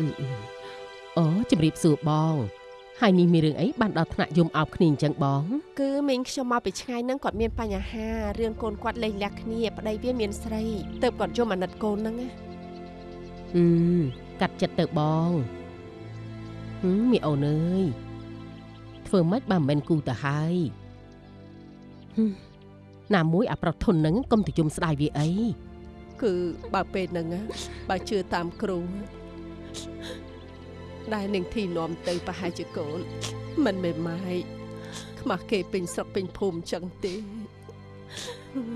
អឺអឺអូជំរាបសួរបងហើយនេះមានរឿងអីបានដល់ថ្នាក់យំអោបគ្នាអញ្ចឹងបង គឺមីងខ្ញុំមកពីឆ្ងាយហ្នឹងគាត់មានបញ្ហារឿងកូនគាត់លេងលះគ្នាប្តីវាមានស្រីទៅគាត់យំអាណិតកូនហ្នឹងណាអឺកាត់ចិត្តទៅបងហឹមមីអូនអើយធ្វើម៉េចបើមិនមែនគូទៅហើយហឹមណាមួយអាប្រុសធុនហ្នឹងកុំទៅយំស្ដាយវាអីគឺបើពេលហ្នឹងណាបើជឿតាមគ្រូ ដែលនឹងធីនាំទៅប្រហែលជាកូន មិនមែនម៉ៃខ្មាស់គេពេញស្រុកពេញភូមិចឹងទេ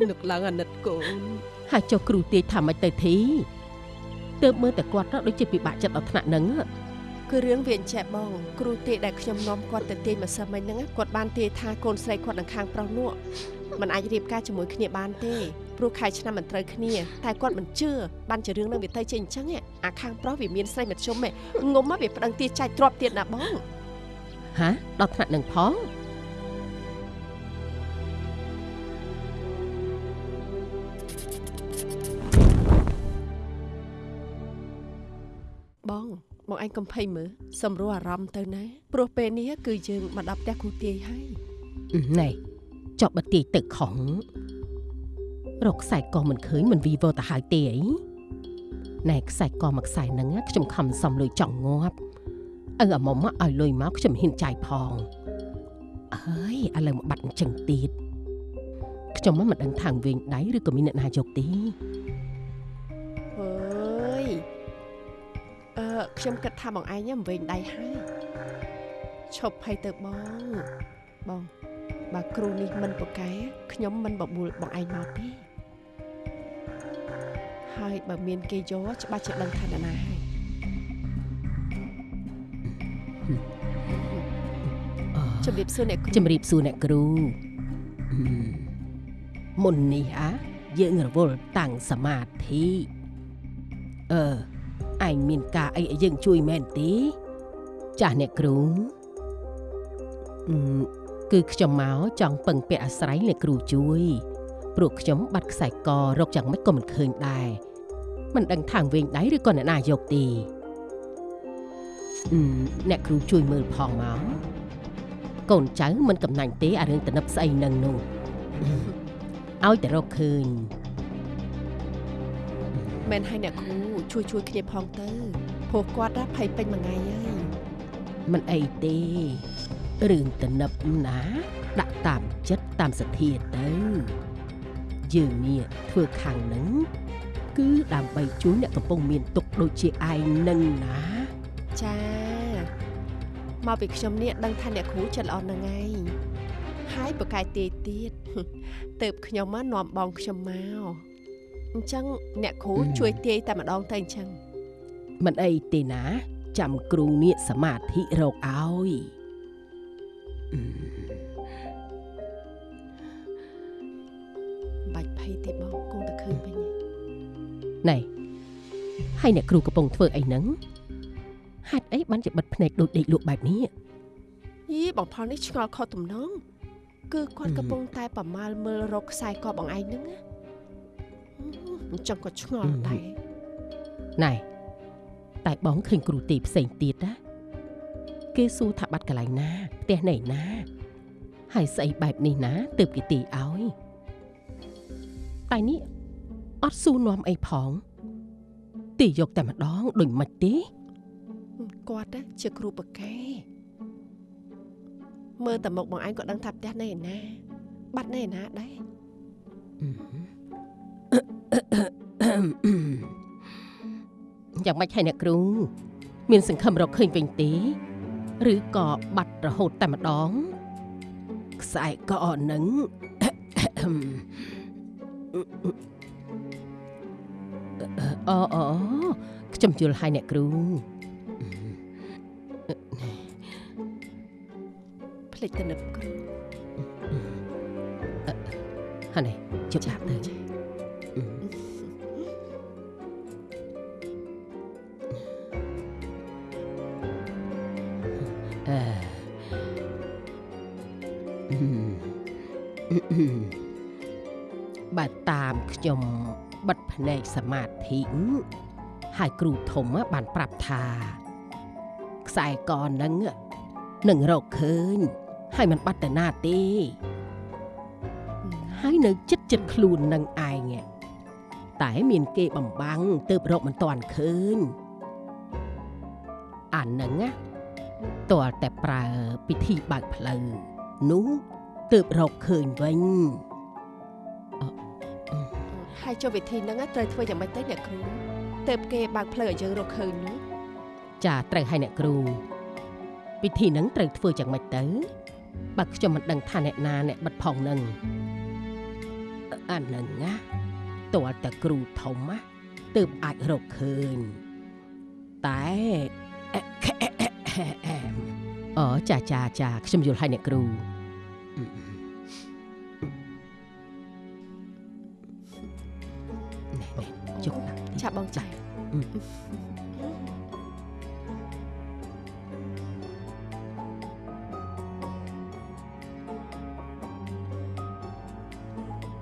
នឹកឡើងអាណិតកូនហើយចុះគ្រូទាយថាម៉េចទៅធីទើបមើលតែគាត់ទៅដូចជាពិបាកចិត្តដល់ថ្នាក់ហ្នឹងគឺរឿងវាអញ្ចេះបងគ្រូទេដែលខ្ញុំនាំគាត់ទៅទាញម្សិលមិញហ្នឹងណាគាត់បានទាយថាកូនស្រីគាត់នឹងខាងប្រុសនោះมันអាចរៀបការជាមួយគ្នាបានទេ ព្រោះខែឆ្នាំមិនត្រូវគ្នាតែគាត់មិនជឿបានជារឿងនឹងវាទៅជាអញ្ចឹងឯងអាខាងប្រុសវាមានស្រីមធ្យមឯងងុំមកវាប្តឹងទាចាច់ទ្របទៀតណាបងហាដល់ថ្នាក់ហ្នឹងផងបងបងឯងកំភៃមើលសម្រួលអារម្មណ៍ទៅណាព្រោះពេលនេះគឺយើងមកដល់ផ្ទះគ្រូទាយហើយអឺណែចប់បទាយទឹកខំ រកខ្សែកមិនឃើញមិនវីវទៅហើយទេអីណែខ្សែកមួយខ្សែហ្នឹងណាខ្ញុំខំសំលុយចង់ងាប់អើអាមុំមកឲ្យលុយមកខ្ញុំហ៊ានចាយផងអើយឥឡូវមកបាត់អញ្ចឹងទៀតខ្ញុំមិនដឹងថាងវិញដៃឬក៏មានអ្នកណាយកទេអើយអឺខ្ញុំគិតថាបងឯងហ្នឹងវិញដៃហើយឈប់ភ័យទៅបងបង បើគ្រូនេះមិនប្រកែខ្ញុំមិនបបួលបងឯងមកទេហើយបើមានគេយកច្បាស់ជាដឹងថានរណាហើយអឺជំរាបសួរអ្នកគ្រូជំរាបសួរអ្នកគ្រូអឺមុននេះអាយើងរវល់តាំងសមាធិអឺឯងមានការអីឲ្យយើងជួយមែនទេចាស់អ្នកគ្រូអឺ គឺខ្ញុំមកចង់ពឹងពាក់អាស្រ័យអ្នកគ្រូជួយព្រោះខ្ញុំបាត់ខ្សែករកយ៉ាងម៉េចក៏មិនឃើញដែរមិនដឹងថាងវិញដៃឬក៏អ្នកណាយកទេអឺអ្នកគ្រូជួយមើលផងមកកូនចៅមិនកំណាញ់ទេអារឿងតនិបស្អីនឹងនោះឲ្យតែរកឃើញមែនហើយអ្នកគ្រូជួយជួយគ្នាផងទៅព្រោះគាត់ណាភ័យពេញមួយថ្ងៃហើយមិនអីទេ រឿងតនិបណា ដាក់តាមចិត្តតាមសទ្ធាទៅយើងនេះធ្វើខាងនឹងគឺដើម្បីជួយអ្នកកំពុងមានទុក្ខដូចជាឯងនឹងណាចាមកពីខ្ញុំនេះដឹងថាអ្នកគ្រូចិត្តល្អនឹងឯងហើយប្រកែកទាយទៀតទៅបខ្ញុំមកនាំបងខ្ញុំមកអញ្ចឹងអ្នកគ្រូជួយទាយតែម្ដងទៅអញ្ចឹងមិនអីទេណា ចាំគ្រូនេះសមាធិរកឲ្យអឺ បាច់ភ័យទេបងគង់តែឃើញវិញឯងណែហើយអ្នកគ្រូកំពុងធ្វើអីហ្នឹងហេតុអីបានជាបិទភ្នែកដូចដេកលក់បែបនេះយីបងផលនេះឆ្ងល់ខុសទំនងគឺគាត់អឺកំពុងតែប្រមាលមើលរកខ្សែកបងឯងហ្នឹងណាអញ្ចឹងក៏ឆ្ងល់ដែរណែតែបងឃើញគ្រូទីផ្សេងទៀតណា គេសួរថាបាត់កន្លែងណាផ្ទះណៃណាហើយស្អីបែបនេះណាទើបគេទីឲ្យតែនេះអត់សួរនាំអីផងទីយកតែម្ដងដូចមិនទេគាត់ណាជាគ្រូបកែមើលតែមុខបងឯងក៏ដឹងថាផ្ទះនៅឯណា បាត់នៅឯណាដែរយ៉ាងម៉េចហើយអ្នកគ្រូ មានសង្ឃឹមរកឃើញវិញទេ ឬក៏បាត់រហូតតែម្ដងខ្សែកនឹងអូអូខ្ញុំយល់ហើយអ្នកគ្រូភ្លេចទៅនឹកគ្រូហើយនេះជប់ដាក់ទៅអឺ តាមខ្ញុំបិទភ្នែកសមាធិហើយគ្រូធំបានប្រាប់ថាខ្សែកហ្នឹងនឹងរកឃើញ ហើយมันបាត់ទៅណាទេហើយនៅចិត្តចិត្តខ្លួននឹងឯងតែមានគេបំបាំងទៅរកមិនតាន់ឃើញអាហ្នឹងណាតើតែប្រើពិធីបើកផ្លូវនោះទើបរកឃើញវិញ ហើយចុះវិធីហ្នឹងត្រូវធ្វើយ៉ាងម៉េចទៅអ្នកគ្រូទៅគេបើកផ្លូវឲ្យយើងរកឃើញនោះចាត្រូវឲ្យអ្នកគ្រូពិធីហ្នឹងត្រូវធ្វើយ៉ាងម៉េចទៅបើខ្ញុំមិនដឹងថាអ្នកណាអ្នកបិទផងនឹងអាហ្នឹងណាតើតែគ្រូធំណាទើបអាចរកឃើញតែអូចាចាចាខ្ញុំយល់ឲ្យអ្នកគ្រូ កដាក់តិចចាបងចាអឺ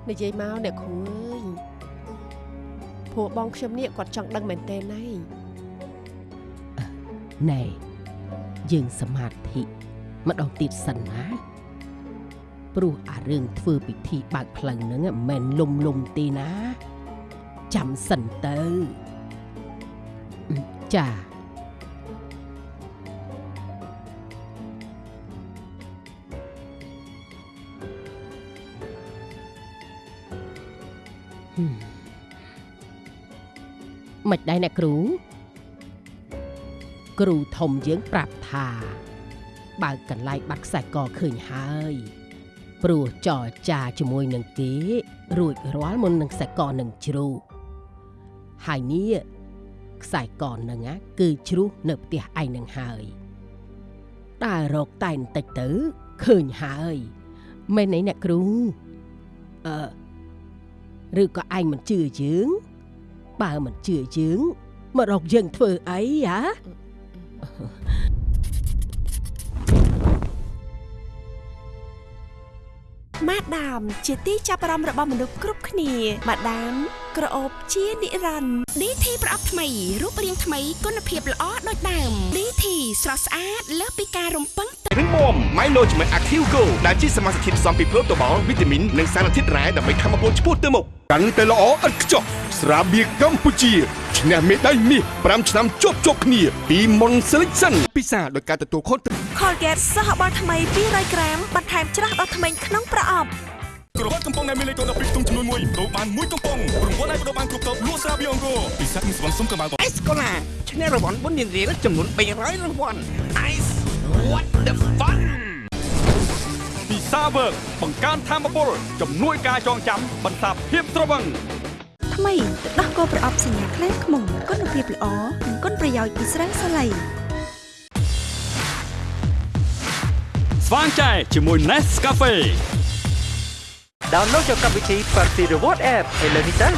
និយាយមកអ្នកគ្រូអើយព្រោះបងខ្ញុំនេះគាត់ចង់ដឹងមែនទេណៃណែយើងសមាធិម្ដងទៀតសិនណាព្រោះអារឿងធ្វើពិធីបើកផ្លូវហ្នឹងមិនមែនលុំលុំទេណា ចាំសិនទៅអឺចាហឹមមិនដែរអ្នកគ្រូ គ្រូធំយើងប្រាប់ថា បើកកន្លែងបាត់ខ្សែកឃើញហើយព្រោះចរចាជាមួយនឹងគេរួចរាល់មុននឹងខ្សែកនឹងជ្រុះ ហើយនេះខ្សែកនឹងណាគឺជ្រុះនៅផ្ទះឯងនឹងហើយតែរកតែបន្តិចទៅឃើញហើយមែនទេអ្នកគ្រូអឺឬក៏ឯងមិនជឿយើងបើមិនជឿយើងមករកយើងធ្វើអីហ៎ម៉ាដាមជាទីចាប់អារម្មណ៍របស់មនុស្សគ្រប់គ្នាម៉ាដាម ក្រអូបជានិរន្តរ៍ DT ប្រអប់ថ្មីរូបរាងថ្មីគុណភាពល្អដូចដើម DT ស្រស់ស្អាតលើសពីការរំពឹងទុករឹងមាំ Milo ជាមួយ Active Go ដែលជាសមាសធាតុផ្សំពីប្រូតូបាល់វីតាមីននិងសារធាតុរ៉ែដើម្បីធ្វើឲ្យពលឆ្ពោះទៅមុខកាន់តែល្អឥតខ្ចោះស្រាបៀរកម្ពុជាឈ្នះមេដាយមាស5ឆ្នាំជាប់ជាប់គ្នា ពី Mon Selection ពិសាដោយការទទួលខុសត្រូវ Colgate សហបាល់ថ្មី200ក្រាមបន្ថែមច្រាស់ដល់ធ្មេញក្នុងប្រអប់ ក្រវ៉ាត់កំប៉ុងដែលមានលេខកូដ12ទុំចំនួន1ដូរបានមួយកំប៉ុងរង្វាន់ឲ្យបដូរបានគ្រប់តបលក់ស្រាបៀរអង្គរពិសេសនឹងស្វងសុំក៏បានអេសកូឡាឈ្នះរង្វាន់បុណ្យរៀលចំនួន300រង្វាន់ Ice what the fun ពិសាវើកបង្កើនធម៌ពលជំនួយការចងចាំបន្សាបភាពត្រវឹងថ្មីទឹកដោះគោប្រអប់សញ្ញាខ្លែងខ្មុំគុណភាពល្អនិងគុណប្រយោជន៍ពីស្រាសាឡៃស្វាងចែជាមួយ Nescafe ដោនឡូតយកកម្មវិធី Party Reward App ឥឡូវនេះទៅ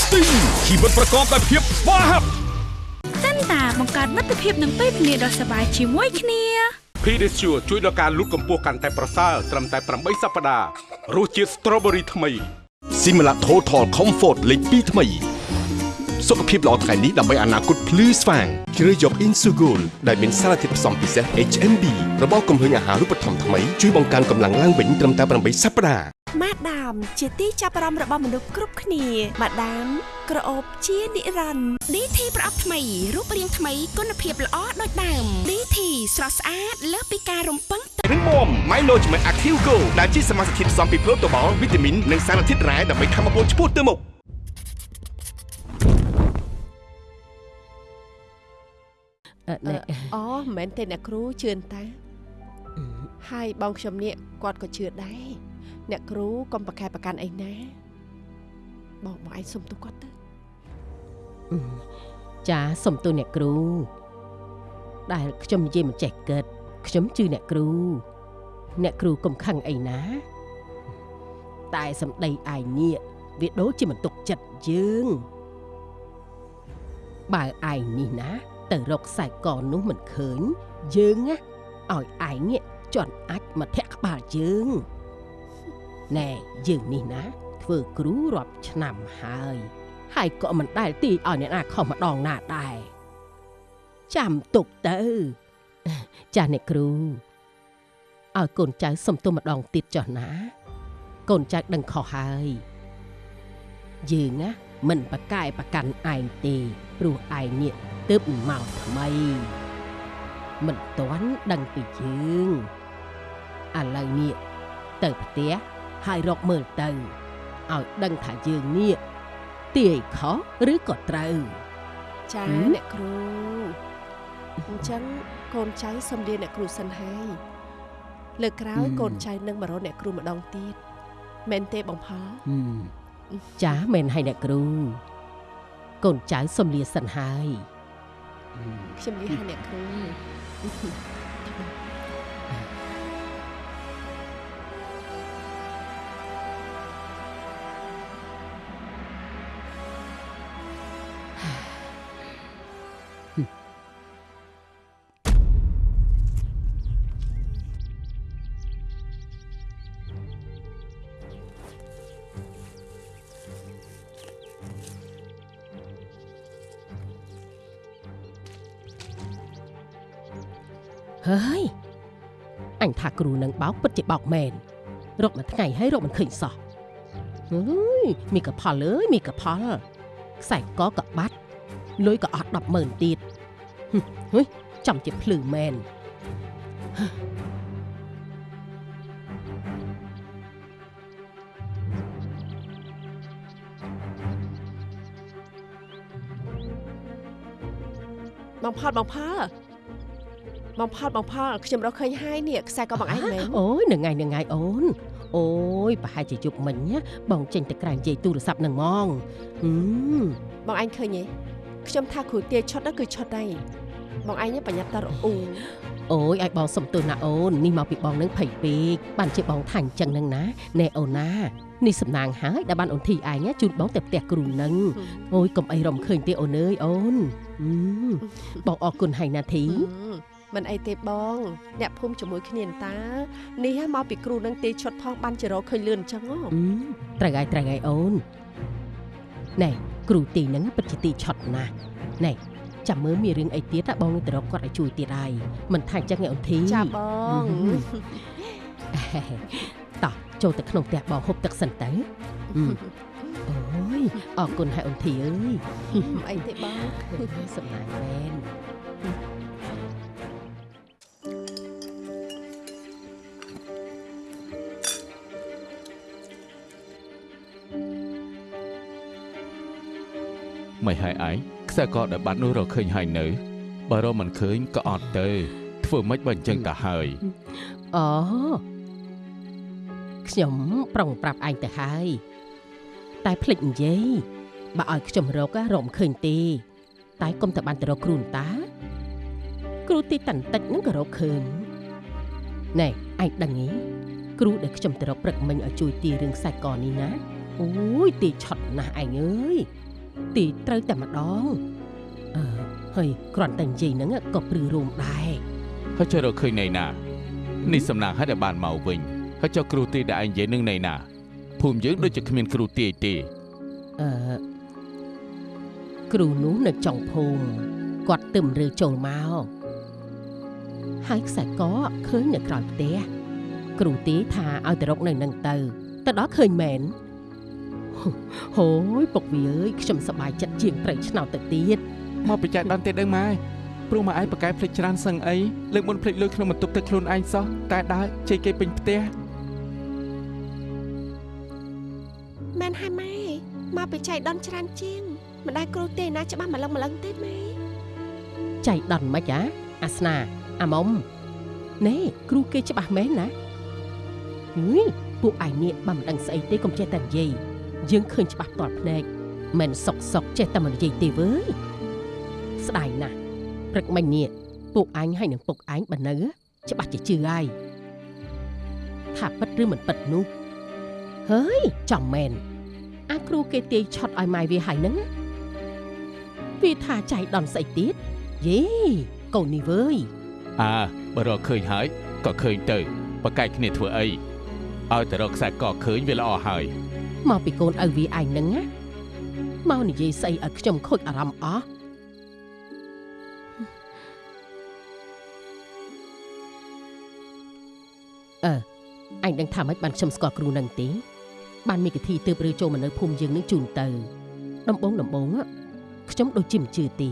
Sting ជីវិតប្រកបដោយភាពស្វាហាប់តាបង្កើតមិត្តភាពនឹងពេលវេលាដ៏សប្បាយជាមួយគ្នា Pedicure ជួយដល់ការលូតកម្ពស់កាន់តែប្រសើរត្រឹមតែ8សប្តាហ៍រសជាតិ Strawberry ថ្មី Simila Total Comfort លេខ2ថ្មី សុខភាពល្អថ្ងៃនេះដើម្បីអនាគតភ្លឺស្វាងជ្រើសយក Insugol ដែលមានសារធាតុផ្សំពិសេស HMB របស់គំហើញអាហារូបត្ថម្ភថ្មីជួយបង្កើនកម្លាំងឡើងវិញត្រឹមតែ8សប្តាហ៍ម៉ាដាមជាទីចាប់អារម្មណ៍របស់មនុស្សគ្រប់គ្នាម៉ាដាមក្រអូបជានិរន្តរ៍ DT ប្រអប់ថ្មីរូបរាងថ្មីគុណភាពល្អដូចដើម DT ស្រស់ស្អាតលើសពីការរំពឹងទុករឹងមាំ Milo ជាមួយ Active Go ដែលជាសមាសធាតុផ្សំពីប្រូតូបាល់វីតាមីននិងសារធាតុរ៉ែដើម្បីធ្វើឲ្យពលឆ្ពោះទៅមុខ អឺណែអូមិនមែនទេអ្នកគ្រូជឿនតាហើយបងខ្ញុំនេះគាត់ក៏ជឿដែរអ្នកគ្រូកុំប្រកែកប្រកាន់អីណាបងបងឯងសុំទូគាត់ទៅអឺចាសុំទូអ្នកគ្រូដែលខ្ញុំនិយាយមិនចេះគិតខ្ញុំជឿអ្នកគ្រូ អ្នកគ្រូកុំខឹងអីណា តែសម្ដីឯងនេះវាដូចជាមិនទុកចិត្តយើង បើឯងនេះណា ទៅរកខ្សែកនោះមិនឃើញ យើងណាឲ្យឯងនេះជន់អាចមកធាក់ក្បាលយើងណែយើងនេះណា ធ្វើគ្រូរាប់ឆ្នាំហើយ ហើយក៏មិនដែលទីឲ្យអ្នកណាខុសម្ដងណាដែរចាំទុកទៅចាស់អ្នកគ្រូឲ្យកូនចៅសុំទោសម្ដងទៀតចុះណា កូនចៅដឹងខុសហើយយើងណាមិនប្រកែប្រកាន់ឯងទេព្រោះឯងនេះ ទើបមកថ្មី មិនទាន់ដឹងពីយើងឥឡូវនេះទៅផ្ទះហើយរកមើលទៅឲ្យដឹងថាយើងនេះទាយខុសឬក៏ត្រូវចាហឹមអ្នកគ្រូអញ្ចឹងកូនចៅសំលាអ្នកគ្រូសិនហើយលើកក្រោយហឹមកូនចៅនឹងមករកអ្នកគ្រូម្ដងទៀតមែនទេបងផលហឹមចាមែនហើយអ្នកគ្រូកូនចៅសំលាសិនហើយ ហឹមខ្ញុំនិយាយឲ្យ ហើយអញថាគ្រូនឹងបោកពិតជាបោកមែនរកមួយថ្ងៃហើយរកមិនឃើញសោះអើយមីកផលអើយមីកផលខ្សែកក៏បាត់លុយក៏អត់100000ទៀតហឹមហុយចំជាភ្លឺមែនបងផលបងផល បងផលបងផលខ្ញុំរកឃើញហើយនេះខ្សែក៏បងឯងមែនអូយនឹងថ្ងៃនឹងថ្ងៃអូនអូយប្រហែលជាយប់មិញណាបងចេញទៅក្រៅនិយាយទូរស័ព្ទនឹងហ្មងហឹមបងឯងឃើញទេខ្ញុំថាគ្រូទាឈុត đó គឺឈុតហើយបងឯងនេះប្រញាប់តរអ៊ូអូយឲ្យបងសុំទោសណាអូននេះមកពីបងនឹងភ័យពេកបានជាបងថាអញ្ចឹងនឹងណាណែអូនណានេះសំណាងហើយដែលបានអូនធីឯងណាជូនបងទៅផ្ទះគ្រូនឹងអូយកុំអីរំឃើញទេអូនអើយអូនហឹមបងអរគុណហើយណាធី មិនអីទេបង អ្នកភូមិជាមួយគ្នាតា នេះហ่าមកពីគ្រូនឹងទេឈុតផងបានជារកឃើញលឿនអញ្ចឹងហ៎ហឹមត្រូវហើយត្រូវហើយអូនណែគ្រូទីហ្នឹងពិតជាទីឆត់ណាស់ណែចាំមើលមានរឿងអីទៀតណាបងនឹងទៅរកគាត់ឲ្យជួយទៀតហើយមិនថាអញ្ចឹងឯអូនធីចាបងតោះចូលទៅក្នុងផ្ទះបងហូបទឹកសិនទៅហឹមអូយអរគុណហើយអូនធីអើយមិនអីទេបងសំណាងមែន មិនហើយឯងខ្សែកដែលបាត់នោះរកឃើញហើយនៅបើរកមិនឃើញក៏អត់ទៅធ្វើម៉េចបើអញ្ចឹងទៅហើយអូខ្ញុំប្រុងប្រាប់ឯងទៅហើយតែភ្លេចនិយាយបើឲ្យខ្ញុំរកណារកមិនឃើញទេ តែកុំតែបានទៅរកគ្រូតា គ្រូទីតាន់តិចហ្នឹងក៏រកឃើញណែឯងដឹងទេគ្រូដែលខ្ញុំទៅរកព្រឹកមិញឲ្យជួយទីរឿងខ្សែកនេះណាអូយទីឆត់ណាស់ឯងអើយ ទីត្រូវតែម្ដងអឺហើយគ្រាន់តែនិយាយហ្នឹងក៏ព្រឺរោមដែរហើយចុះរកឃើញណៃណានេះសំណាងហើយដែលបានមកវិញហើយចុះគ្រូទីដែលឯងនិយាយនឹងណៃណាភូមិយើងដូចជាគ្មានគ្រូទីទេអឺគ្រូនោះនៅចុងភូមិគាត់ទឹមរើចូលមកហើយខ្សែកឃើញនៅក្រោយផ្ទះគ្រូទីថាឲ្យទៅរកនៅនឹងទៅទៅដល់ឃើញមែន ហូយពុកវាអើយខ្ញុំសប្បាយចិត្តជាងប្រៃឆ្នោតទៅទៀតមកបច្ច័យដល់ទេដឹងម៉ែព្រោះម៉ែឯងប្រកែភ្លេចច្រើនសឹងអីលើកមុនភ្លេចលុយក្នុងបន្ទប់ទឹកខ្លួនឯងសោះតែដើរជ័យគេពេញផ្ទះមែនហើយម៉ែមកពីចៃដនច្រើនជាងមិនដែលគ្រូទេណាច្បាស់ម្លឹងម្លឹងទេម៉ែចៃដន្យមិនអាអាស្នាអាមុំណែគ្រូគេច្បាស់មែនណាហឺយពួកឯងនេះបើមិនដឹងស្អីទេកុំចេះតែនិយាយ យើងឃើញច្បាស់ផ្ទាល់ភ្នែកមិនសុកសុកចេះតែមិននិយាយទេវើយស្ដាយណាស់ព្រឹកមិញនេះពួកអញហើយនឹងពុកអញបើនៅច្បាស់ជាជឿហើយថាពិតឬមិនពិតនោះហើយចំមែនអាគ្រូគេទាយឆត់ឲ្យម៉ែវាហើយហ្នឹងវាថាចៃដន្យស្អីទៀតយេកូននេះវើយអើបើរកឃើញហើយក៏ឃើញទៅប្រកែកគ្នាធ្វើអីឲ្យតែរកខ្សែកឃើញវាល្អហើយ មកពីកូនឪវាឯងហ្នឹងណាមកនិយាយស្អីឲ្យខ្ញុំខូចអារម្មណ៍អស់អឺអញដឹងថាមិនបានខ្ញុំស្គាល់គ្រូនឹងទេបានមានគិធីទើបរើចូលមកនៅភូមិយើងនឹងជូនទៅដំបងដំបង á ខ្ញុំដូចជាមិនជឿទេ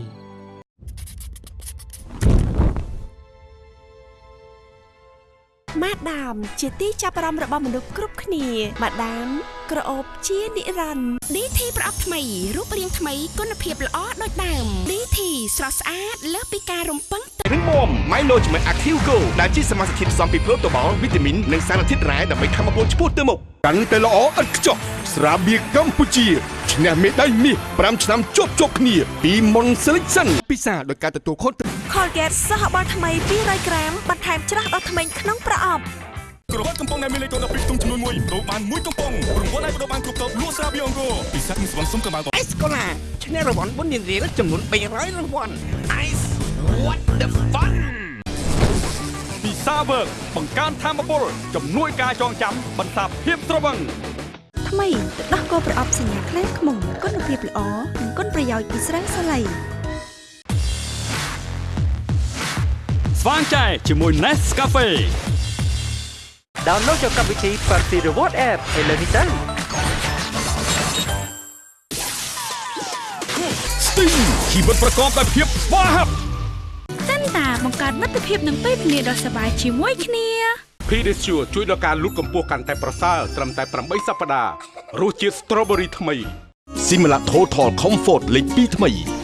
ម៉ាដាមជាទីចាប់អារម្មណ៍របស់មនុស្សគ្រប់គ្នាម៉ាដាម ក្រអូបជានិរន្តរ៍ DT ប្រអប់ថ្មីរូបរាងថ្មីគុណភាពល្អដូចដើម DT ស្រស់ស្អាតលើសពីការរំពឹងទុករឹងមាំ Milo ជាមួយ Active Go ដែលជាសមាសធាតុផ្សំពីប្រូតូបាល់វីតាមីននិងសារធាតុរ៉ែដើម្បីខំបពុលឆ្ពោះទៅមុខកាន់តែល្អឥតខ្ចោះស្រាបៀរកម្ពុជាឈ្នះមេដាយមាស5ឆ្នាំជាប់ជាប់គ្នាពីមុន Selection ពិសាដោយការទទួលខុសត្រូវ Colgate សហបាល់ថ្មី200ក្រាមបន្ថែមច្រាស់ដល់ធ្មេញក្នុងប្រអប់ ក្រវ៉ាត់កំប៉ុងដែលមានលេខកូដ12ទុំចំនួន1ដូរបានមួយកំប៉ុងរង្វាន់អាចបដូរបានគ្រប់តបលក់ស្រាបៀរអង្គរពិសេសនឹងស្វងសុំកម្លាំងអេសកូឡាឈ្នះរង្វាន់បុណ្យរៀលចំនួន300រង្វាន់ Ice what the fun ពីសាវើកបង្កើនធម៌ពលជំនួយការចងចាំបន្សាបភាពស្រវឹងថ្មីទឹកដោះគោប្រអប់សញ្ញាខ្លែងខ្មុំគុណភាពល្អនិងគុណប្រយោជន៍ពីស្រាសាឡៃស្វាងចែជាមួយ Nescafe ដោនឡូតយកកម្មវិធី Party Reward App ឥឡូវនេះទៅ Sting ជីវិតប្រកបដោយភាពស្វាហាប់តាន់តាបង្កើតមិត្តភាពនិងពេលវេលាដ៏សប្បាយជាមួយគ្នា Pedicure ជួយដល់ការលូតកម្ពស់កាន់តែប្រសើរត្រឹមតែ8សប្តាហ៍រសជាតិ Strawberry ថ្មី Simla Total Comfort លេខ2ថ្មី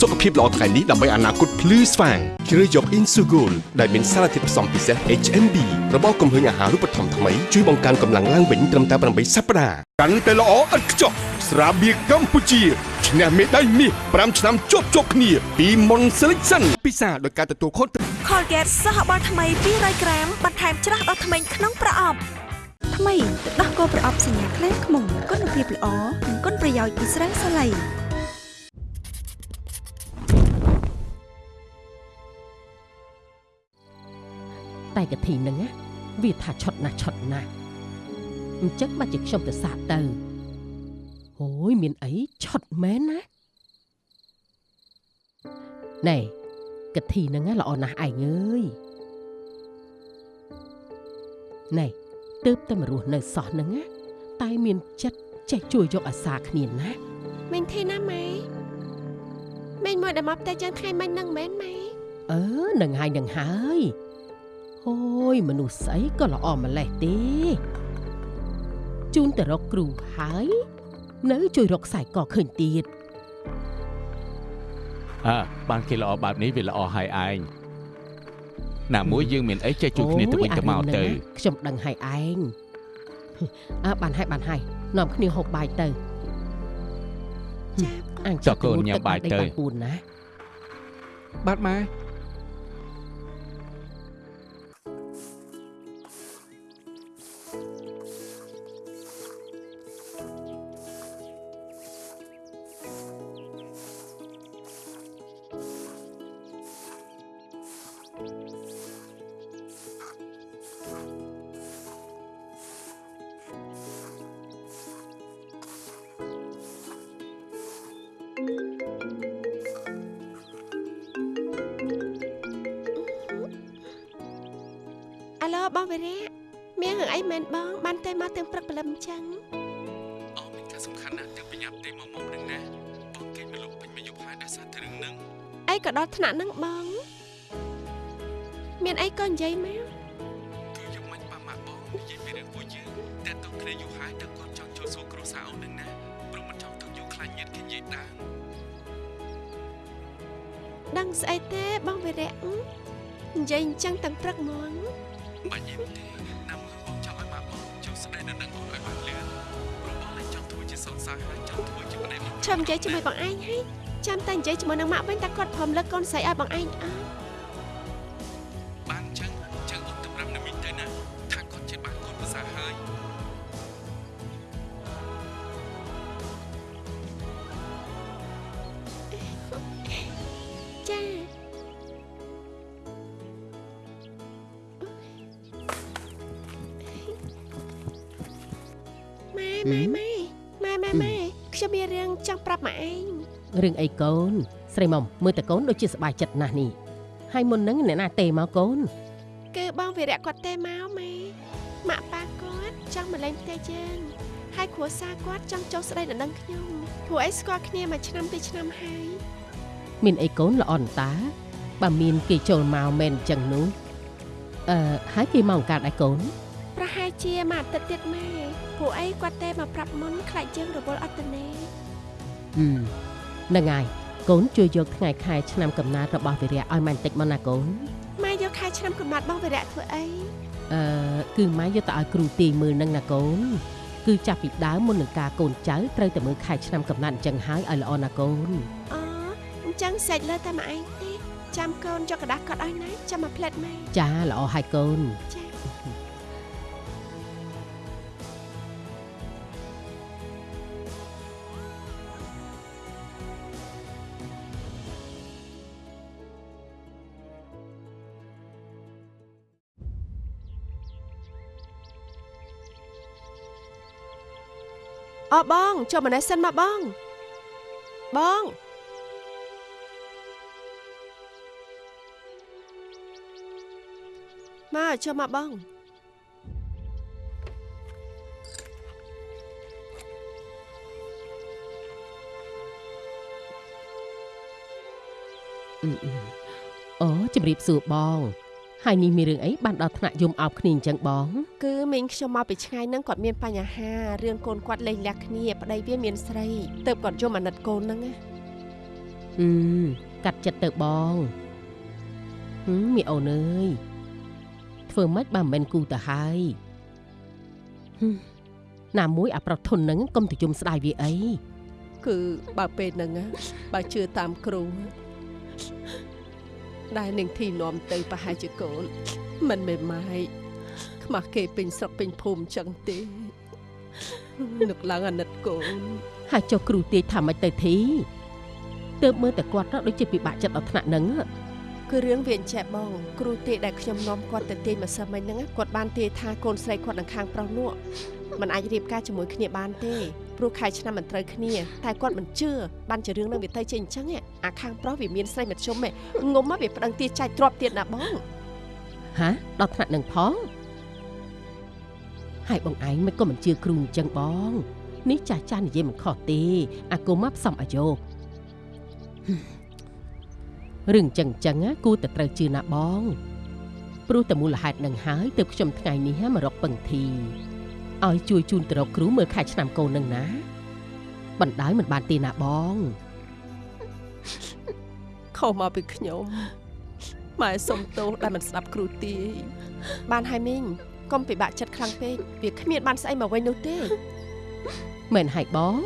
សុខភាពល្អថ្ងៃនេះដើម្បីអនាគតភ្លឺស្វាងជ្រើសយក Insugol ដែលមានសារធាតុផ្សំពិសេស HMB របស់គំហើញអាហារូបត្ថម្ភថ្មីជួយបង្កើនកម្លាំងឡើងវិញត្រឹមតែ8សប្តាហ៍កាន់តែល្អឥតខ្ចោះស្រាបៀរកម្ពុជាឈ្នះមេដាយមាស5ឆ្នាំជាប់ជាប់គ្នាពីមុន Selection ពិសាដោយការទទួលខុសត្រូវ Colgate សហបាល់ថ្មី200ក្រាមបន្ថែមច្រាស់ដល់ធ្មេញក្នុងប្រអប់ថ្មីទឹកដោះគោប្រអប់សញ្ញាខ្លែងខ្មុំគុណភាពល្អនិងគុណប្រយោជន៍ពីស្រាសាឡៃ តែកធីហ្នឹងណាវាថាឆុតណាស់ឆុតណាស់អញ្ចឹងបាច់ជាខ្ញុំទៅសាកទៅអូយមានអីឆុតមែនណាណែកធីហ្នឹងណាល្អណាស់ឯងអើយណែទើបតែមករស់នៅសោះហ្នឹងណាតែមានចិត្តចេះជួយយកអាសាគ្នាណាមិញទេណាម៉ែមិញមកដល់មកផ្ទះចឹងថ្ងៃមិញហ្នឹងមែនម៉ែអឺនឹងហើយនឹងហើយ អូយមនុស្សស្អីក៏ល្អម្លេះទេជូនទៅរកគ្រូហើយនៅជួយរកខ្សែកឃើញទៀតអើបានគេល្អបែបនេះវាល្អហើយឯងណាមួយយើងមានអីចេះជួយគ្នាទៅវិញទៅមកទៅអូយអារឿងហ្នឹងណាខ្ញុំដឹងហើយឯងអើបានហើយបានហើយនាំគ្នាហូបបាយទៅចាអញចុះកូនញ៉ាំបាយទៅបានពូនណាបាទម៉ែ ចាំតែនិយាយជាមួយនឹងម៉ាក់វិញតែគាត់ព្រមលើកកូនស្រីឲ្យបងឯងអើ អីកូន ស្រីមុំមើលតកូនដូចជាសប្បាយចិត្តណាស់នេះហើយមុនហ្នឹងអ្នកណាទេមកកូនគឺបងវីរៈគាត់ទេមកម៉ែម៉ាក់ប៉ាគាត់ចង់មកលេងផ្ទះយើងហើយគ្រួសារគាត់ចង់ចុះស្ដីដណ្ដឹងខ្ញុំព្រោះអីស្គាល់គ្នាមួយឆ្នាំពីរឆ្នាំហើយមានអីកូនល្អអន្តាបើមានគេចូលមកមែនអញ្ចឹងនោះអឺហើយគេមកអង្ការដែរកូនប្រហែលជាមួយអាទិត្យទៀតម៉ែព្រោះអីគាត់ទេមកប្រាប់មុនខ្លាចយើងរវល់អត់ទៅណេហឹមហ្នឹងហើយកូនជួយយកថ្ងៃខែឆ្នាំកំណើតរបស់វិរៈឲ្យម៉ែបន្តិចមកណាកូន ម៉ែយកខែឆ្នាំកំណត់បងវីរៈធ្វើអី អឺគឺម៉ែយកទៅឲ្យគ្រូទីមើលនឹងណាកូន គឺចាប់ពីដើមមុននឹងការកូនចៅត្រូវតែមើលខែឆ្នាំកំណត់អញ្ចឹងហើយឲ្យល្អណាកូន អូអញ្ចឹងសេចលើតែម៉ែឯងទេចាំកូនយកกระดาษកត់ឲ្យណាចាំមកផ្លែតម៉ែ ចាល្អហើយកូន ចា អូបងចូលម្នេះសិនមកបងបងមកចូលមកបងអឺអឺអូជំរាបសួរបង ហើយនេះមានរឿងអីបានដល់ថ្នាក់យំអោបគ្នាអញ្ចឹងបងគឺមីងខ្ញុំមកពីឆ្ងាយហ្នឹងគាត់មានបញ្ហារឿងកូនគាត់លេងលះគ្នាប្តីវាមានស្រីទៅគាត់យំអាណិតកូនហ្នឹងណាអឺកាត់ចិត្តទៅបងហឹមមីអូនអើយធ្វើម៉េចបើមិនមែនគូទៅហើយហឹមណាមួយអាប្រុសធន់ហ្នឹងកុំទៅយំស្ដាយវាអីគឺបើពេលហ្នឹងណាបើជឿតាមគ្រូ ដែលនឹងធីនាំទៅប្រហែលជាកូន មិនមែនម៉ៃខ្មាស់គេពេញស្រុកពេញភូមិចឹងទេនឹកឡើងអាណិតកូនហើយចុះគ្រូទាយថាម៉េចទៅធីទើបមើលតែគាត់ទៅដូចជាពិបាកចិត្តដល់ថ្នាក់ហ្នឹងគឺរឿងវាអញ្ចេះបងគ្រូទេដែលខ្ញុំនាំគាត់ទៅទាញម្សិលមិញហ្នឹងណាគាត់បានទាយថាកូនស្រីគាត់នឹងខាងប្រុសនោះมันអាចរៀបការជាមួយគ្នាបានទេ ព្រោះខែឆ្នាំមិនត្រូវគ្នាតែគាត់មិនជឿបានជារឿងនឹងវាទៅជាអញ្ចឹងឯងអាខាងប្រុសវាមានស្រីមធ្យមឯងងុំមកវាប្តឹងទាចាច់ទ្របទៀតណាបងហាដល់ថ្នាក់ហ្នឹងផងហើយបងឯងមិនក៏មិនជឿគ្រូអញ្ចឹងបងនេះចាស់ចាស់និយាយមិនខុសទេអាគមមកផ្សំអាយោគហឹមរឿងអញ្ចឹងអញ្ចឹងណាគួរតែត្រូវជឿណាបងព្រោះតែមូលហេតុនឹងហើយទើបខ្ញុំថ្ងៃនេះមករកពឹងធី ឲ្យជួយជូនទៅរកគ្រូមើលខែឆ្នាំកូននឹងណាបណ្ដោយមិនបានទេណាបងខុសមកពីខ្ញុំម៉ែសុំទោសដែលមិនស្ដាប់គ្រូទាយបានហើយមីងកុំពិបាកចិត្តខ្លាំងពេកវាគ្មានបានស្អីមកវិញនោះទេមែនហើយបង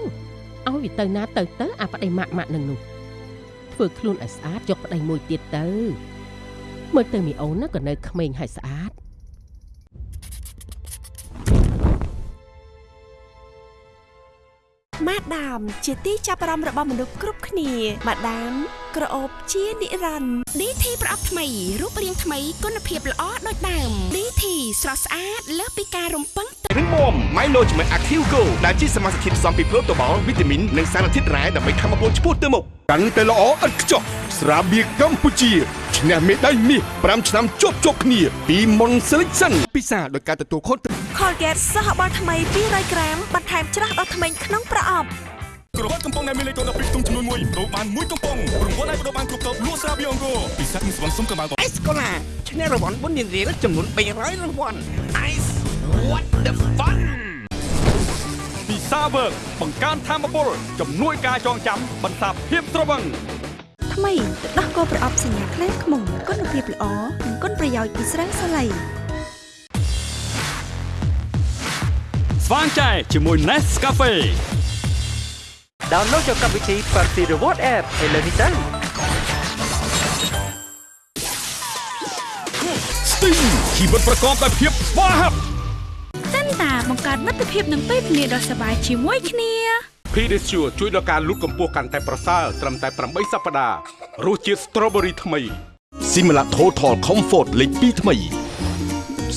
ឲ្យវាទៅណាទៅទៅអាប្តីម៉ាក់ម៉ាក់នឹងនោះធ្វើខ្លួនឲ្យស្អាតយកប្តីមួយទៀតទៅមើលទៅមីអូនណាក៏នៅក្មេងហើយស្អាត ម៉ាដាម ជាទីចាប់អារម្មណ៍របស់មនុស្សគ្រប់គ្នាម៉ាដាមក្រអូបជានិរន្តរ៍ DT ប្រអប់ថ្មីរូបរាងថ្មីគុណភាពល្អដូចដើម DT ស្រស់ស្អាតលើសពីការរំពឹងទុករឹងមាំ Milo ជាមួយ Active Go ដែលជាសមាសធាតុផ្សំពីប្រូតូបាល់វីតាមីននិងសារធាតុរ៉ែដើម្បីខំបំពុលឆ្ពោះទៅមុខកាន់តែល្អឥតខ្ចោះ ស្រាបៀរកម្ពុជាឈ្នះមេដាយមាស5ឆ្នាំជាប់ជាប់គ្នា ពី Mon Selection ពិសាដោយការទទួលខុសត្រូវ Colgate សហបាល់ថ្មី200ក្រាមបន្ថែមច្រាស់ដល់ធ្មេញក្នុងប្រអប់ក្រវ៉ាត់កំប៉ុងដែលមានលេខកូដ12ទុំចំនួន1ដូរបាន1កំប៉ុងរង្វាន់ឲ្យបដូរបានគ្រប់តបលក់ស្រាបៀរអង្គរពិសេសនឹងស្វងសុំកបាល់អេសកូឡាឈ្នះរង្វាន់បុណ្យរៀលចំនួន300រង្វាន់ Ice what the fun ពីសាវើកបង្កើនធមពលជំនួយការចងចាំបន្សាបភាពត្រវឹង ថ្មីទឹកដោះគោប្រអប់សញ្ញាខ្លែងខ្មុំគុណភាពល្អនិងគុណប្រយោជន៍ពីស្រាសាឡៃស្វាងចែជាមួយ Nescafe ដោនឡូតយកកម្មវិធី Party Reward App ឥឡូវនេះទៅ Sting ជីវិតប្រកបដោយភាពស្វាហាប់សិនតាបង្កើតមិត្តភាពនឹងពេលវេលាដ៏សប្បាយជាមួយគ្នា Pedicure ជួយដល់ការលូតកម្ពស់កាន់តែប្រសើរត្រឹមតែ8សប្តាហ៍រសជាតិ Strawberry ថ្មី Similac Total Comfort លេខ2ថ្មី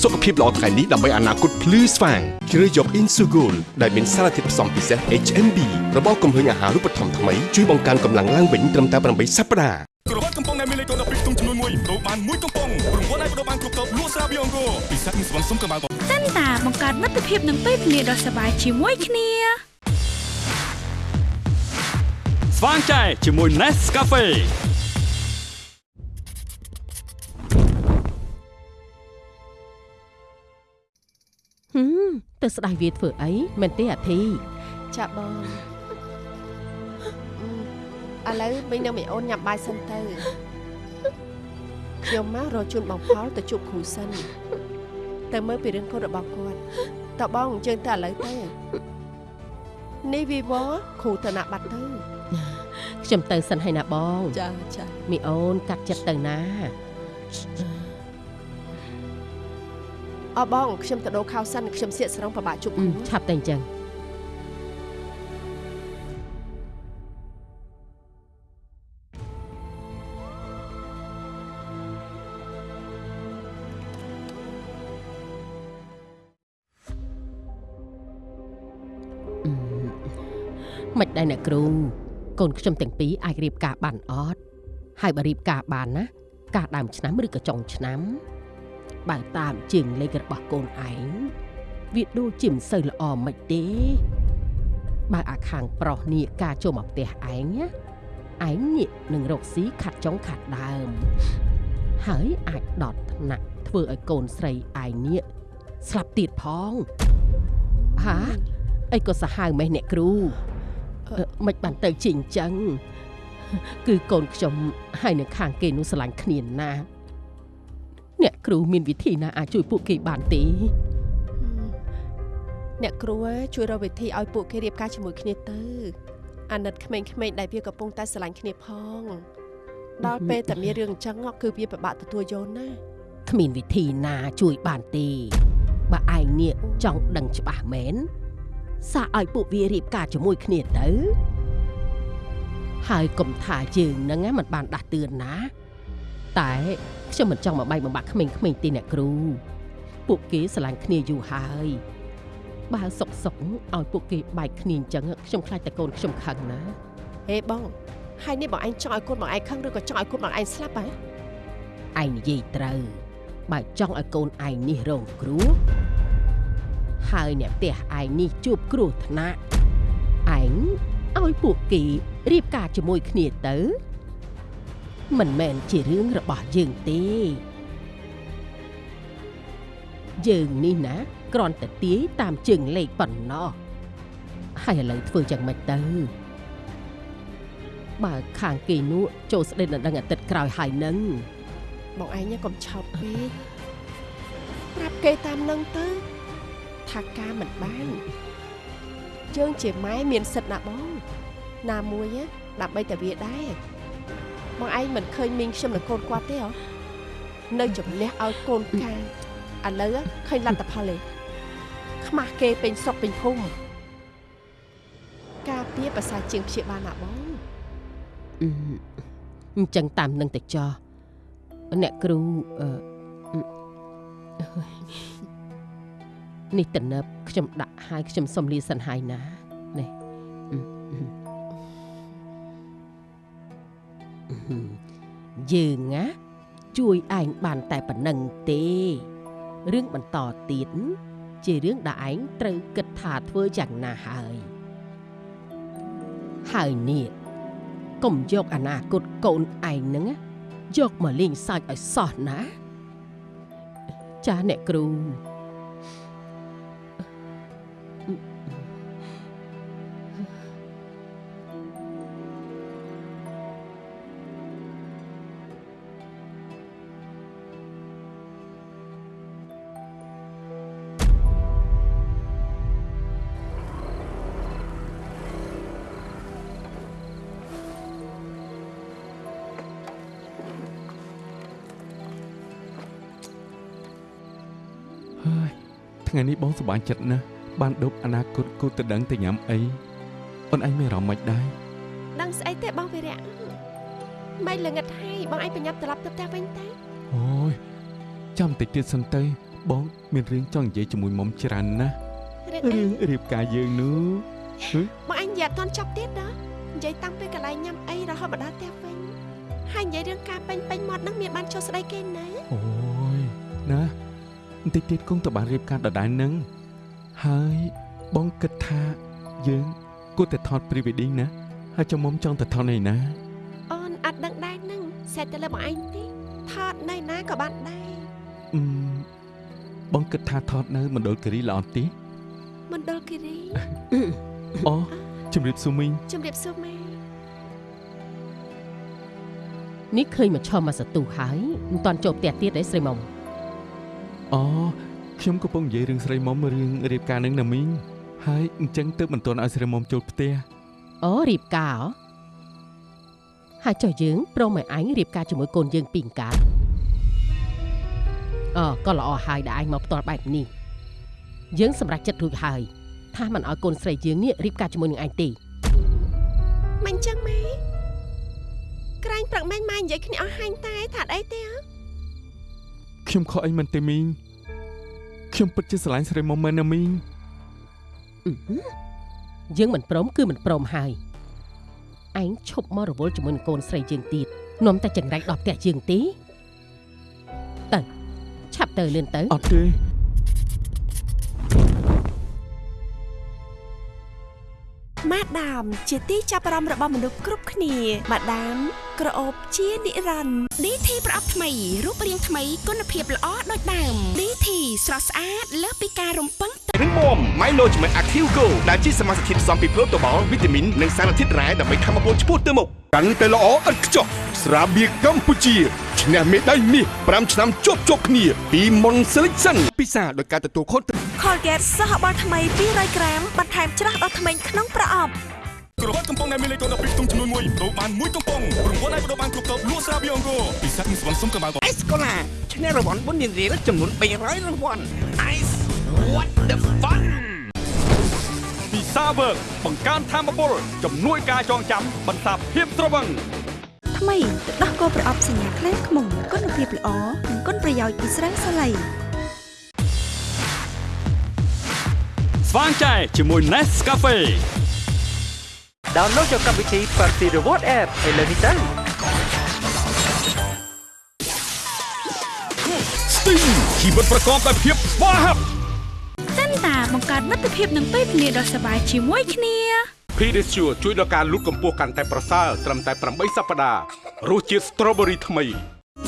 សុខភាពល្អថ្ងៃនេះដើម្បីអនាគតភ្លឺស្វាងជ្រើសយក Insugol ដែលមានសារធាតុផ្សំពិសេស HMB របស់កំហឹងអាហារូបត្ថម្ភថ្មីជួយបង្កើនកម្លាំងឡើងវិញត្រឹមតែ8សប្តាហ៍ក្រវ៉ាត់កំប៉ុងដែលមានលេខកូដ12ទុំចំនួន1បដូរបាន1កំប៉ុងរង្វាន់អាចបដូរបានគ្រប់តបលក់ស្រាបៀរអង្គរពិសេសនឹងស្វងសុំកម្លាំងសិនតាបង្កើតមិត្តភាពនឹងពេលវេលាដ៏សប្បាយជាមួយគ្នា ស្វាងចែជាមួយ Nescafe ហឹមទៅស្ដាយវាធ្វើអីមែនទេអាធីចាបងអឺឥឡូវមីងនឹងមីអូនញ៉ាំបាយសិនទៅខ្ញុំមករកជូនបងផលទៅជួបគ្រូសិនទៅមើលពីរឿងកូនរបស់គាត់តើបងយើងទៅឥឡូវទៅ នេះវីវគ្រូទៅណាបាត់ទៅខ្ញុំទៅសិនហើយណាបងចាចាមីអូនកាត់ចិត្តទៅណាអរបងខ្ញុំទៅដូរខោសិនខ្ញុំសៀកស្រងប្របាក់ជប់អឺគ្រូឆាប់តែអញ្ចឹង មិនដែរអ្នកគ្រូកូនខ្ញុំទាំងពីរអាចរៀបការបានអត់ហើយបើរៀបការបានណា ការដើមឆ្នាំឬក៏ចុងឆ្នាំបើតាមជើងលេខរបស់កូនឯងវាដូចជាមិនសូវល្អមិនទេបើអាខាងប្រុសនេះការចូលមកផ្ទះឯងណាឯងនេះនឹងរកស៊ីខាត់ចុងខាត់ដើម ហើយអាចដតថ្នាក់ធ្វើឲ្យកូនស្រីឯងនេះស្លាប់ទៀតផងហាអីក៏សាហាវម៉េះអ្នកគ្រូអឺ មិនបានទៅជាអញ្ចឹងគឺកូនខ្ញុំហើយនៅខាងគេនោះស្រឡាញ់គ្នាណាស់អ្នកគ្រូមានវិធីណាអាចជួយពួកគេបានទេអ្នកគ្រូជួយរកវិធីឲ្យពួកគេរៀបការជាមួយគ្នាទៅអាណិតក្មេងៗដែលវាកំពុងតែស្រឡាញ់គ្នាផងដល់ពេលតែមានរឿងអញ្ចឹងគឺវាពិបាកទទួលយកណាគ្មានវិធីណាជួយបានទេបើឯងនេះចង់ដឹងច្បាស់មែន សាកឲ្យពួកវារៀបការជាមួយគ្នាទៅហើយកុំថាយើងហ្នឹងណាមិនបានដាស់តឿនណា តែខ្ញុំមិនចង់មកបែកបំបាក់ក្មេងៗទេអ្នកគ្រូ ពួកគេស្រឡាញ់គ្នាយូរហើយបើសុកសុកឲ្យពួកគេបែកគ្នាអញ្ចឹងខ្ញុំខ្លាចតែកូនខ្ញុំខឹងណាហេបងហើយនេះបងឯងចង់ឲ្យកូនបងឯងខឹងឬក៏ចង់ឲ្យកូនបងឯងស្លាប់ហ៎ឯងនិយាយត្រូវបើចង់ឲ្យកូនឯងនេះរងគ្រោះ ហើយអ្នកផ្ទះឯងនេះជួបគ្រោះថ្នាក់ឯងឲ្យពួកគេរៀបការជាមួយគ្នាទៅ មិនមែនជារឿងរបស់យើងទេយើងនេះណាគ្រាន់តែទាយតាមជើងលេខប៉ុណ្ណោះហើយឥឡូវធ្វើយ៉ាងម៉េចទៅបើខាងគេនោះចូលស្ដេចដណ្ដឹងអាទិត្យក្រោយហើយនឹងបងឯងកុំឆោតពេកប្រាប់គេតាមនឹងទៅ ថាការមិនបានយើងជាម៉ែមានសិទ្ធិណាបង ណាមួយណាដើម្បីតែវាដែរបងឯងមិនឃើញមីងខ្ញុំនឹងកូនគាត់ទេហ៎នៅជំនះឲ្យកូនកាឥឡូវឃើញលទ្ធផលទេខ្មាស់គេពេញស្រុកពេញភូមិការពារប្រសើរជាងព្យាបាលណាបងអឺអញ្ចឹងតាមនឹងទៅចោះអ្នកគ្រូអឺអឺ នេះតំណើបខ្ញុំដាក់ហើយខ្ញុំសុំលាសិនហើយណានេះអឺអឺអឺយើងណាជួយឯងបានតែប៉ុណ្្នឹងទេរឿងបន្តទៀតជារឿងដែលឯងត្រូវគិតថាធ្វើយ៉ាងណាហើយហើយនេះកុំយកអនាគតកូនឯងហ្នឹងណាយកមកលេងសើចឲ្យសោះណា ចាអ្នកគ្រូ ថ្ងៃនេះបងសប្បាយចិត្តណាស់បានដប់អនាគតគូទៅដឹងទៅញ៉ាំអីអូនឯងមានអារម្មណ៍មិនដែរដឹងស្អីទេបងវិរៈមិនល្ងិតហើយបងឯងប្រញាប់ត្រឡប់ទៅផ្ទះវិញទៅអូយចាំតិចទៀតសិនទៅបងមានរឿងចង់និយាយជាមួយមុំច្រើនណាស់រឿងអីរឿងរៀបការយើងនោះហឹបងអញនិយាយអត់ទាន់ចប់ទៀតណានិយាយតាំងពីកន្លែងញ៉ាំអីរហូតមកដល់ផ្ទះវិញហើយនិយាយរឿងការពេញពេញមាត់ហ្នឹងមានបានចុះស្ដីគេណាអូយណាបន្តិចទៀតគង់តបានរៀបការដដែលនឹងហើយបងគិតថាយើងគួរតែថត pre wedding ណាហើយចាំមុំចង់ទៅថតនៅណាអូនអត់ដឹងដែរហ្នឹងសេតទៅលើបងអញទេថតនៅណាក៏បានដែរអឺមបងគិតថាថតនៅមណ្ឌលគិរីល្អទេមណ្ឌលគិរីអូជំរាបសួរមីងជំរាបសួរម៉ែនេះឃើញមកឈមមកសតុះហើយមិនតាន់ចូលផ្ទះទៀតទេស្រីមុំ អូខ្ញុំកំពុងនិយាយរឿងស្រីមុំរឿងរៀបការនឹងណាមីងហើយអញ្ចឹងទើបមិនទាន់ឲ្យស្រីមុំចូលផ្ទះអូរៀបការហ៎ហើយចុះយើងព្រមឲ្យអញរៀបការជាមួយកូនយើងពីរកើតអូក៏ល្អហើយដែលអញមកផ្ទាល់បែបនេះយើងសម្រេចចិត្តរួចហើយថាមិនឲ្យកូនស្រីយើងនេះរៀបការជាមួយនឹងអញទេមិនអញ្ចឹងម៉ែក្រែងប្រឹកមែនម៉ែនិយាយគ្នាអស់ហាញ់តែថាអីទេហ៎ ខ្ញុំខកអីមិនទេមីងខ្ញុំពិតជាស្រឡាញ់ស្រីមុំមែនណាមីងអឺហឺយើងមិនព្រមគឺមិនព្រមហើយឯងឈប់មករវល់ជាមួយនឹងកូនស្រីយើងទៀតនាំតែចង្រៃដល់ផ្ទះយើងទេទៅឆាប់ទៅលឿនទៅអត់ទេម៉ាដាមជាទីចាប់អារម្មណ៍របស់មនុស្សគ្រប់គ្នាម៉ាដាម ក្រអូបជានិរន្តរ៍ DT ប្រអប់ថ្មីរូបរាងថ្មីគុណភាពល្អដូចដើម DT ស្រស់ស្អាតលើសពីការរំពឹងទុករឹងមាំ Milo ជាមួយ Active Go ដែលជាសមាសធាតុផ្សំពីប្រូតូបាល់វីតាមីននិងសារធាតុរ៉ែដើម្បីធ្វើឲ្យពលឆ្ពោះទៅមុខកាន់តែល្អឥតខ្ចោះស្រាបៀរកម្ពុជាឈ្នះមេដាយមាស5ឆ្នាំជាប់ជាប់គ្នា ពី Mon Selection ពិសាដោយការទទួលខុសត្រូវ Colgate សហបាល់ថ្មី200ក្រាមបន្ថែមច្រាស់ដល់ធ្មេញក្នុងប្រអប់ ក្រវ៉ាត់កំប៉ុងដែលមានលេខកូដ12ក្នុងចំនួន1បដូរបាន1កំប៉ុងរង្វាន់ឲ្យបដូរបានគ្រប់តបលក់ស្រាបៀរអង្គរពិសេសនឹងស្វងសុំកបាល់អេសកូឡាឈ្នះរង្វាន់បុណ្យរៀលចំនួន300រង្វាន់ Ice what the fun ពីសាវើកបង្កើនធម៌ពលជំនួយការចងចាំបន្សាបភាពត្រវឹងថ្មីទឹកដោះគោប្រអប់សញ្ញាខ្លែងខ្មុំគុណភាពល្អនិងគុណប្រយោជន៍ពីស្រាសាឡៃស្វាងចែជាមួយ Nescafe ដោនឡូតយកកម្មវិធី Party Reward App ឥឡូវនេះទៅ Sting ជីវិតប្រកបដោយភាពស្វាហាប់សិនតាបង្កើតមិត្តភាពនឹងពេលវេលាដ៏សប្បាយជាមួយគ្នា Pedicure ជួយដល់ការលូតកម្ពស់កាន់តែប្រសើរត្រឹមតែ8សប្តាហ៍រសជាតិ Strawberry ថ្មី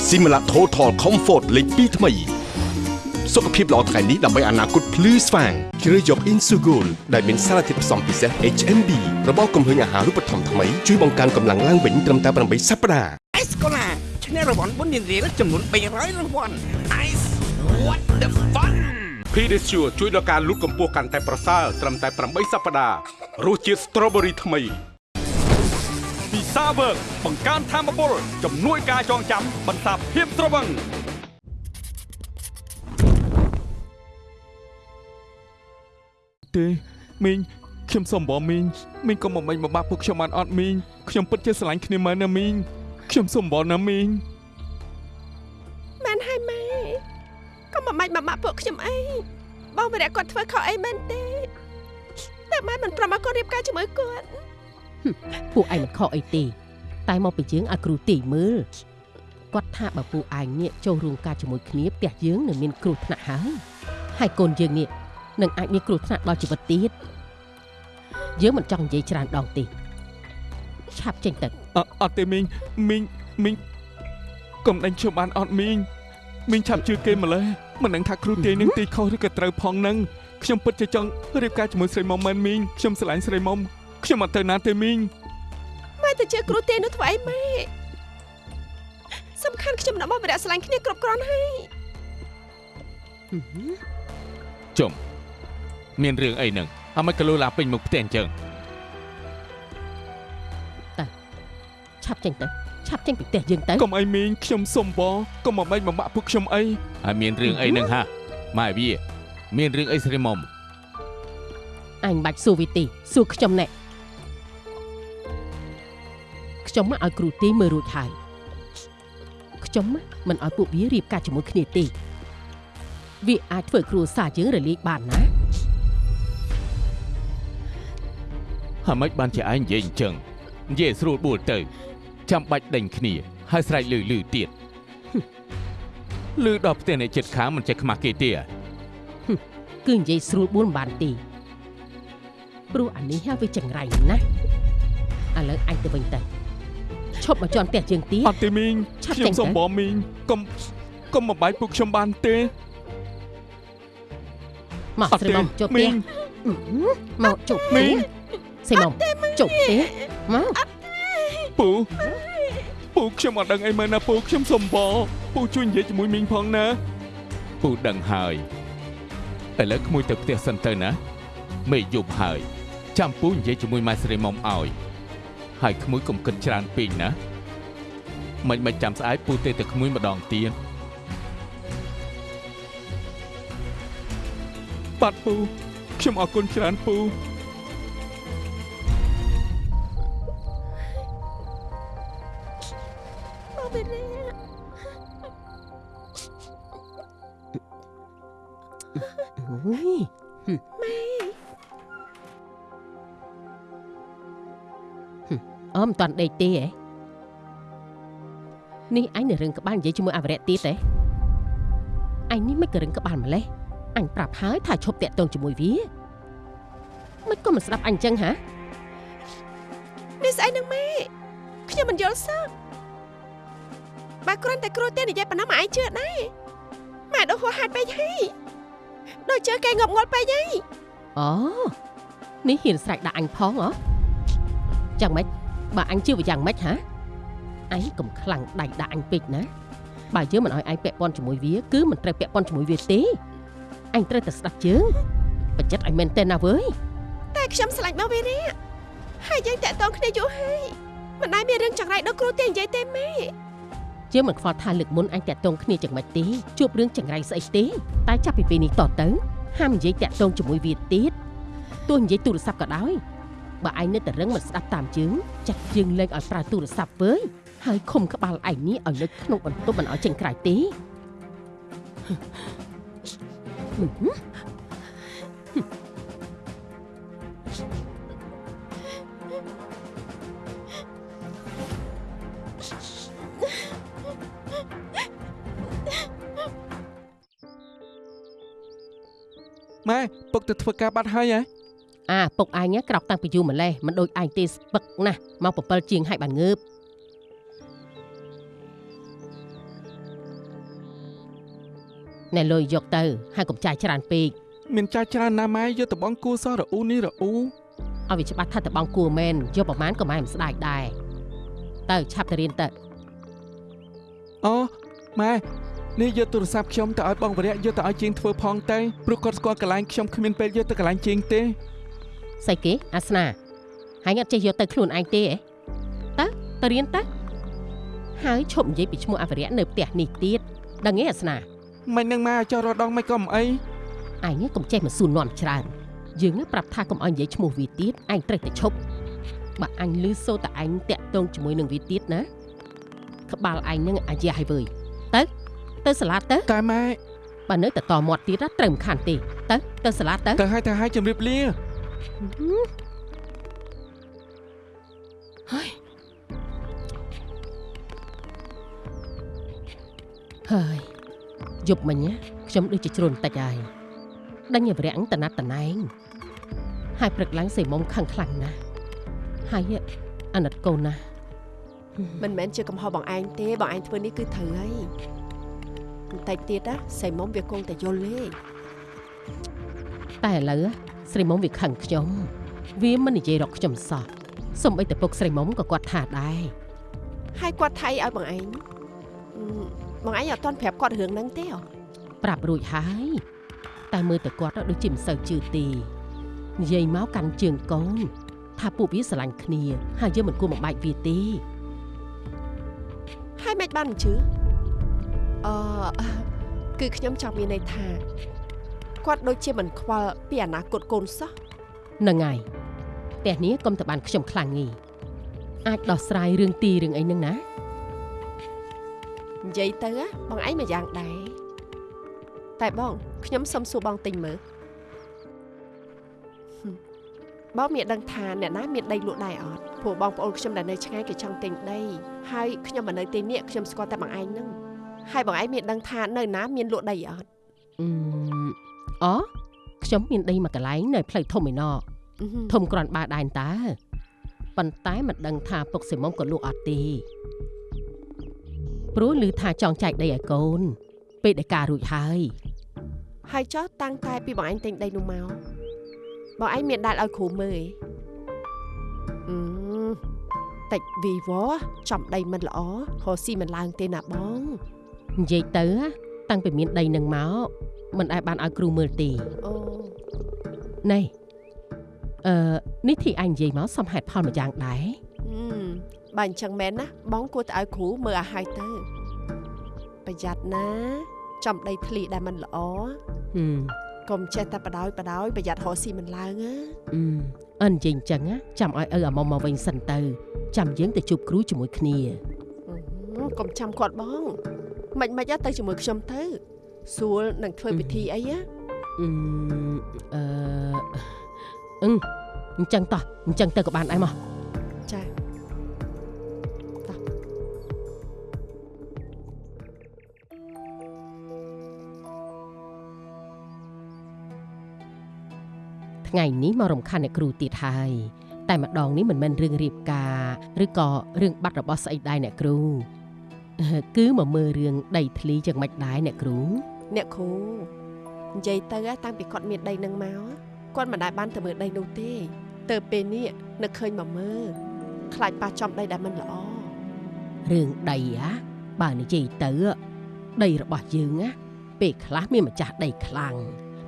Similac Total Comfort លេខ2ថ្មី សុខភាពល្អថ្ងៃនេះដើម្បីអនាគតភ្លឺស្វាងជ្រើសយក Insugol ដែលមានសារធាតុផ្សំពិសេស HMB របស់គំហើញអាហារូបត្ថម្ភថ្មីជួយបង្កើនកម្លាំងឡើងវិញត្រឹមតែ8សប្តាហ៍អេសកូឡាឈ្នះរង្វាន់បុណ្យរៀលចំនួន300រង្វាន់ Ice what the fun Pedicure ជួយដល់ការលូតកម្ពស់កាន់តែប្រសើរត្រឹមតែ8សប្តាហ៍រសជាតិ Strawberry ថ្មីពីសាវើកបង្កើនធម៌ពលជំនួយការចងចាំបន្សាបភាពត្រវឹង ទេមីងខ្ញុំសុំបងមីងមីងកុំបំពេញបំបាក់ពួកខ្ញុំបានអត់មីងខ្ញុំពិតជាស្រឡាញ់គ្នាមែនណាមីងខ្ញុំសុំបងណាមីងមែនហើយម៉ែក៏មិនបាច់មកបាក់ពួកខ្ញុំអីបងវិរៈគាត់ធ្វើខុសអីមែនទេតែម៉ែមិនប្រមឲ្យគាត់រៀបការជាមួយគាត់ពួកឯងមិនខកអីទេតែមកពីយើងឲ្យគ្រូទីមើលគាត់ថាបើពួកឯងនេះចូលរួមការជាមួយគ្នាផ្ទះយើងនឹងមានគ្រោះថ្នាក់ហើយហើយកូនយើងនេះ នឹងអាចមានគ្រោះថ្នាក់ដល់ជីវិតទៀតយើងមិនចង់និយាយច្រើនដងទេឆាប់ចេញទៅអអត់ទេមីងមីងមីងកុំដេញខ្ញុំបានអត់មីងមីងឆាប់ជឿគេម្លេះមិនដឹងថាគ្រូទាយនឹងទីខុសឬក៏ត្រូវផងនឹងខ្ញុំពិតជាចង់រៀបការជាមួយស្រីមុំមែនមីងខ្ញុំស្រឡាញ់ស្រីមុំខ្ញុំអត់ទៅណាទេមីងម៉ែទៅជឿគ្រូទេនោះធ្វើអីម៉ែសំខាន់ខ្ញុំនឹងបងវិរៈស្រឡាញ់គ្នាគ្រប់គ្រាន់ហើយជុំ មានរឿងអីនឹងអមិនក៏លូឡាពេញមុខផ្ទះអញ្ចឹងឆាប់ចេញទៅឆាប់ចេញពីផ្ទះយើងទៅកុំអីមីងខ្ញុំសុំបងកុំមកបែកបំបាក់ពួកខ្ញុំអីហើយមានរឿងអីនឹងហាម៉ែវាមានរឿងអីស្រីមុំអញមិនបាច់សួរវិទីសួរខ្ញុំណែខ្ញុំមកឲ្យគ្រូទីមើលរួចហើយខ្ញុំមិនឲ្យពួកវារៀបការជាមួយគ្នាទេវាអាចធ្វើគ្រួសារយើងរលាយបានណា ហើយមិនបានជាឯងនិយាយអញ្ចឹងនិយាយស្រួលបួលទៅចាំបាច់ដេញគ្នាហើយស្រែកលឺលឺទៀតលឺដល់ផ្ទះអ្នកចិត្តខាងមិនចេះខ្មាស់គេទេគឺនិយាយស្រួលបួនមិនបានទេព្រោះអានេះហ่าវាចង្រៃណាស់ឥឡូវអញទៅវិញទៅឈប់មកជន់ផ្ទះយើងទៀតអត់ទេមីងឆាប់ខ្ញុំចេញទៅសុំបងមីងកុំកុំបំបាយពួកខ្ញុំបានទេមកអត់ស្រីទេមុំជប់មីផ្ទះងអឺមកជប់មីមីង ស្រីមុំជប់ផ្ទះមកពូពូខ្ញុំអត់ដឹងអីមែនណាពូខ្ញុំសុំបងពូជួយនិយាយជាមួយមីងផងណាពូដឹងហើយឥឡូវក្មួយទៅផ្ទះសិនទៅណាមេយប់ហើយចាំពូនិយាយជាមួយម៉ែស្រីមុំឲ្យហើយក្មួយកុំគិតច្រើនពេកណាមិនមិនចាំស្អែកពូទេតែក្មួយម្ដងទៀតបាទពូខ្ញុំអរគុណច្រើនពូ វិរៈអុយហឹមម៉ែអមមិនតាន់ដេកទេហ៎នេះអញនៅរឹងក្បាលនិយាយជាមួយអវរៈទៀតទេអញនេះមិនក៏រឹងក្បាលម្លេះអញប្រាប់ហើយថាឈប់តាក់ទងជាមួយវាមិនក៏មិនស្ដាប់អញចឹងហានេះស្អីនឹងម៉ែខ្ញុំមិនយល់សោះ បើគ្រាន់តែគ្រូទេនិយាយប៉ុណ្ណឹងមកឯងជឿដែរម៉ែដូចហួសហេតុពេកហើយដូចជឿគេងប់ងល់ពេកហើយអូនេះហ៊ានស្រែកដាក់អញផងហ៎យ៉ាងម៉េចបើអញជឿវាយ៉ាងម៉េចហាអញកុំខ្លាំងដៃដាក់អញពេកណាបើយើងមិនឲ្យឯងពាក់ព័ន្ធជាមួយវាគឺមិនត្រូវពាក់ព័ន្ធជាមួយវាទេអញត្រូវតែស្ដាប់ជើងបច្ចិតឲ្យមែនទេណាវើយតែខ្ញុំស្រឡាញ់បងវិរៈហើយយើងតាក់ទងគ្នាយូរហើយមិនដែលមានរឿងចង្រៃដូចគ្រូទេនិយាយទេម៉ែ យើងមិនខ្វល់ថាលើកមុនអញតាក់ទងគ្នាយ៉ាងម៉េចទេជួបរឿងចង្រៃស្អីទេតែចាប់ពីពេលនេះតទៅហាមនិយាយតាក់ទងជាមួយវាទៀតទោះនិយាយទូរស័ព្ទក៏ដោយបើឯងនៅតែរឹងមិនស្ដាប់តាមជើងចាត់យើងលេងឲ្យប្រើទូរស័ព្ទវើយហើយឃុំក្បាលឯងនេះឲ្យនៅក្នុងបន្ទប់មិនឲ្យចេញក្រៅទេហឹ ពុកទៅធ្វើការបាត់ហើយហ៎អាពុកឯងក្រោកតាំងពីយូរម្លេះមិនដូចឯងទេស្ពឹកណាស់មក7ជាងហើយបានងើបណែលុយយកទៅហើយកុំចាយច្រើនពេកមានចាយច្រើនណាស់ម៉ែយកតបងគូសោះរអ៊ូនេះរអ៊ូឲ្យវាច្បាស់ថាតបងគួរមែនយកប្រមាណក៏ម៉ែមិនស្ដាយដែរទៅឆាប់ទៅរៀនទៅអូម៉ែ នេះយកទូរស័ព្ទខ្ញុំទៅឲ្យបងវរៈយកទៅឲ្យជាងធ្វើផងទៅព្រោះគាត់ស្គាល់កន្លែងខ្ញុំគ្មានពេលយកទៅកន្លែងជាងទេស្អីគេអាសនាហើយអត់ចេះយកទៅខ្លួនឯងទេហ៎តើទៅរៀនទៅហើយឈប់និយាយពីឈ្មោះអវរៈនៅផ្ទះនេះទៀតដឹងទេអាសនាមិននឹងម៉ែឲ្យចោះរដងមិនក៏មិនអីឯងកុំចេះមកសួរនាំច្រើនយើងប្រាប់ថាកុំឲ្យនិយាយឈ្មោះវាទៀតឯងត្រូវតែឈប់បើអញលឺសូរតែឯងតាក់ទងជាមួយនឹងវាទៀតណាក្បាលឯងនឹងអាយ៉ាហើយវើយទៅ ទៅសាលាទៅតែម៉ែបើនៅតែតមាត់ទៀតណាត្រូវមិនខានទេទៅទៅសាលាទៅទៅឲ្យទៅឲ្យជម្រាបលាហើយហើយយប់មិញណាខ្ញុំដូចជាជ្រុនតិចហើយដេញឲ្យវរាំងតណាត់តណែងហើយព្រឹកឡើងសេមុំខឹងខ្លាំងណាស់ហើយអាណិតកូនណាស់មិនមែនជាកំហុសបងឯងទេបងឯងធ្វើនេះគឺត្រូវហើយ បន្តិចទៀតណាសៃមុំវាគង់តែយល់ទេតែឥឡូវស្រីមុំវាខឹងខ្ញុំ វាមិននិយាយរកខ្ញុំសោះសំបីតែពុកស្រីមុំក៏គាត់ថាដែរហើយគាត់ថៃឲ្យបងឯងអឺបងឯងអត់ទាន់ប្រាប់គាត់រឿងហ្នឹងទេហ៎ប្រាប់រួចហើយតែមើលតែគាត់ដូចជាមិនសូវជឿទេនិយាយមកកាន់ជើងកូនថាពួកវាស្រឡាញ់គ្នា ហើយយើងមិនគួរបំបែកវាទេហើយមិនបានមិនជឿ អឺគឺខ្ញុំចង់មានន័យថាគាត់ដូចជាមិនខ្វល់ពីអនាគតកូនសោះហ្នឹងហើយផ្ទះនេះកុំតែបានខ្ញុំខ្លាំងងីអាចដោះស្រាយរឿងទីរឿងអីហ្នឹងណានិយាយទៅណាបងឯងមួយយ៉ាងដែរតែបងខ្ញុំសុំសួរបងទិញមើលហឹមបងមានដឹងថាអ្នកណាមានដីលក់ដែរអត់ព្រោះបងប្អូនខ្ញុំដែលនៅឆ្ងាយគេចង់ទិញដីហើយខ្ញុំមិននៅទីនេះខ្ញុំស្គាល់តែបងឯងហ្នឹង ហើយបងឯងមានដឹងថានៅណាមានលក់ដីអត់អឺអូខ្ញុំមានដីមួយកន្លែងនៅផ្លូវធំឯណោះអឺហឹមធំក្រាន់បើដែរតើប៉ុន្តែមិនដឹងថាពុកសិមុំក៏លក់អត់ទេព្រោះឮថាចង់ចែកដីឲ្យកូន ពេលដែលការរួចហើយហើយចុះតាំងតែពីបងឯងទិញដីនោះមកបងឯងមានដាល់ឲ្យគ្រូមើលឯងអឺតិចវីវចំដីមិនល្អរកស៊ីមិនឡើងទេណាបង និយាយទៅណាតាំងពីមានដីនឹងមកមិនអាចបានឲ្យគ្រូមើលទេអូណែអឺនេះទីអញនិយាយមកសំហេតុផលមួយយ៉ាងដែរហឹមបើអញ្ចឹងមែនណាបងគួរតែឲ្យគ្រូមើលឲ្យហើយទៅប្រយ័ត្នណាចំដីធ្លីដែលមិនល្អហឹមកុំចេះតែបដ ாய் បដ ாய் ប្រយ័ត្នរកស៊ីមិនឡើងណាអឺអិននិយាយអញ្ចឹងណាចាំឲ្យឪអាមុំមកវិញសិនទៅចាំយើងទៅជួបគ្រូជាមួយគ្នាហឹមកុំចាំគាត់បង មិនមិនទៅជាមួយខ្ញុំទៅស្រួលនឹងធ្វើពិធីអីណាអឺអឺអឹងអញ្ចឹងតោះអញ្ចឹងទៅក៏បានដែរមកចាថ្ងៃនេះមករំខានអ្នកគ្រូទៀតហើយតែម្ដងនេះមិនមែនរឿងរៀបការឬក៏រឿងបាត់របស់ស្អីដែរអ្នកគ្រូអឺ គឺមកមើលរឿងដីធ្លីយ៉ាងម៉េចដែរអ្នកគ្រូអ្នកគ្រូនិយាយទៅតាំងពីគាត់មានដីនឹងមកគាត់មិនដែលបានទៅមើលដីនោះទេទៅពេលនេះនឹកឃើញមកមើលខ្លាចប៉ះចំដីដែលមិនល្អរឿងដីហ่ะបើនិយាយទៅដីរបស់យើងណាពេលខ្លះមានម្ចាស់ដីខ្លាំង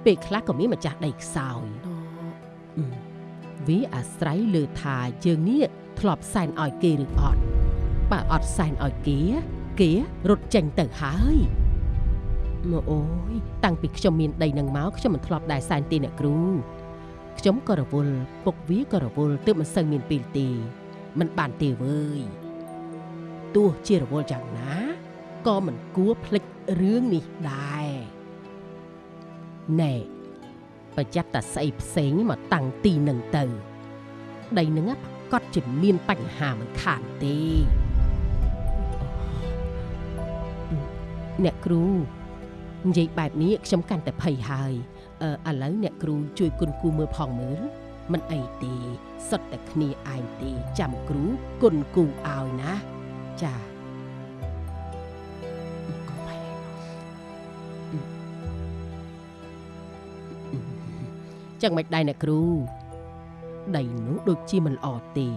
ពេលខ្លះក៏មានម្ចាស់ដីខ្សោយអឺវាអាស្រ័យលើថាយើងនេះធ្លាប់សែនឲ្យគេឬអត់បើអត់សែនឲ្យគេ គេរត់ចេញទៅហើយមកអូយតាំងពីខ្ញុំមានដីនឹងមកខ្ញុំមិនធ្លាប់ដែរសែនទេអ្នកគ្រូខ្ញុំក៏រវល់ពុកវាក៏រវល់ទើបមិនសូវមានពេលទេមិនបានទេវើយទោះជារវល់យ៉ាងណាក៏មិនគួរភ្លេចរឿងនេះដែរណែប្រយ័ត្នតែស្អីផ្សេងមកតាំងទីនឹងទៅ ដីនឹងប្រកាសជាមានបញ្ហាមិនខានទេ អ្នកគ្រូនិយាយបែបនេះខ្ញុំកាន់តែភ័យហើយអឺឥឡូវអ្នកគ្រូជួយគុណគូមើលផងមើលមិនអីទេសុទ្ធតែគ្នាឯងទេចាំគ្រូគុណគូឲ្យណាចាកុំបែរចឹងមិនដែរអ្នកគ្រូដីនោះដូចជាមិនល្អទេ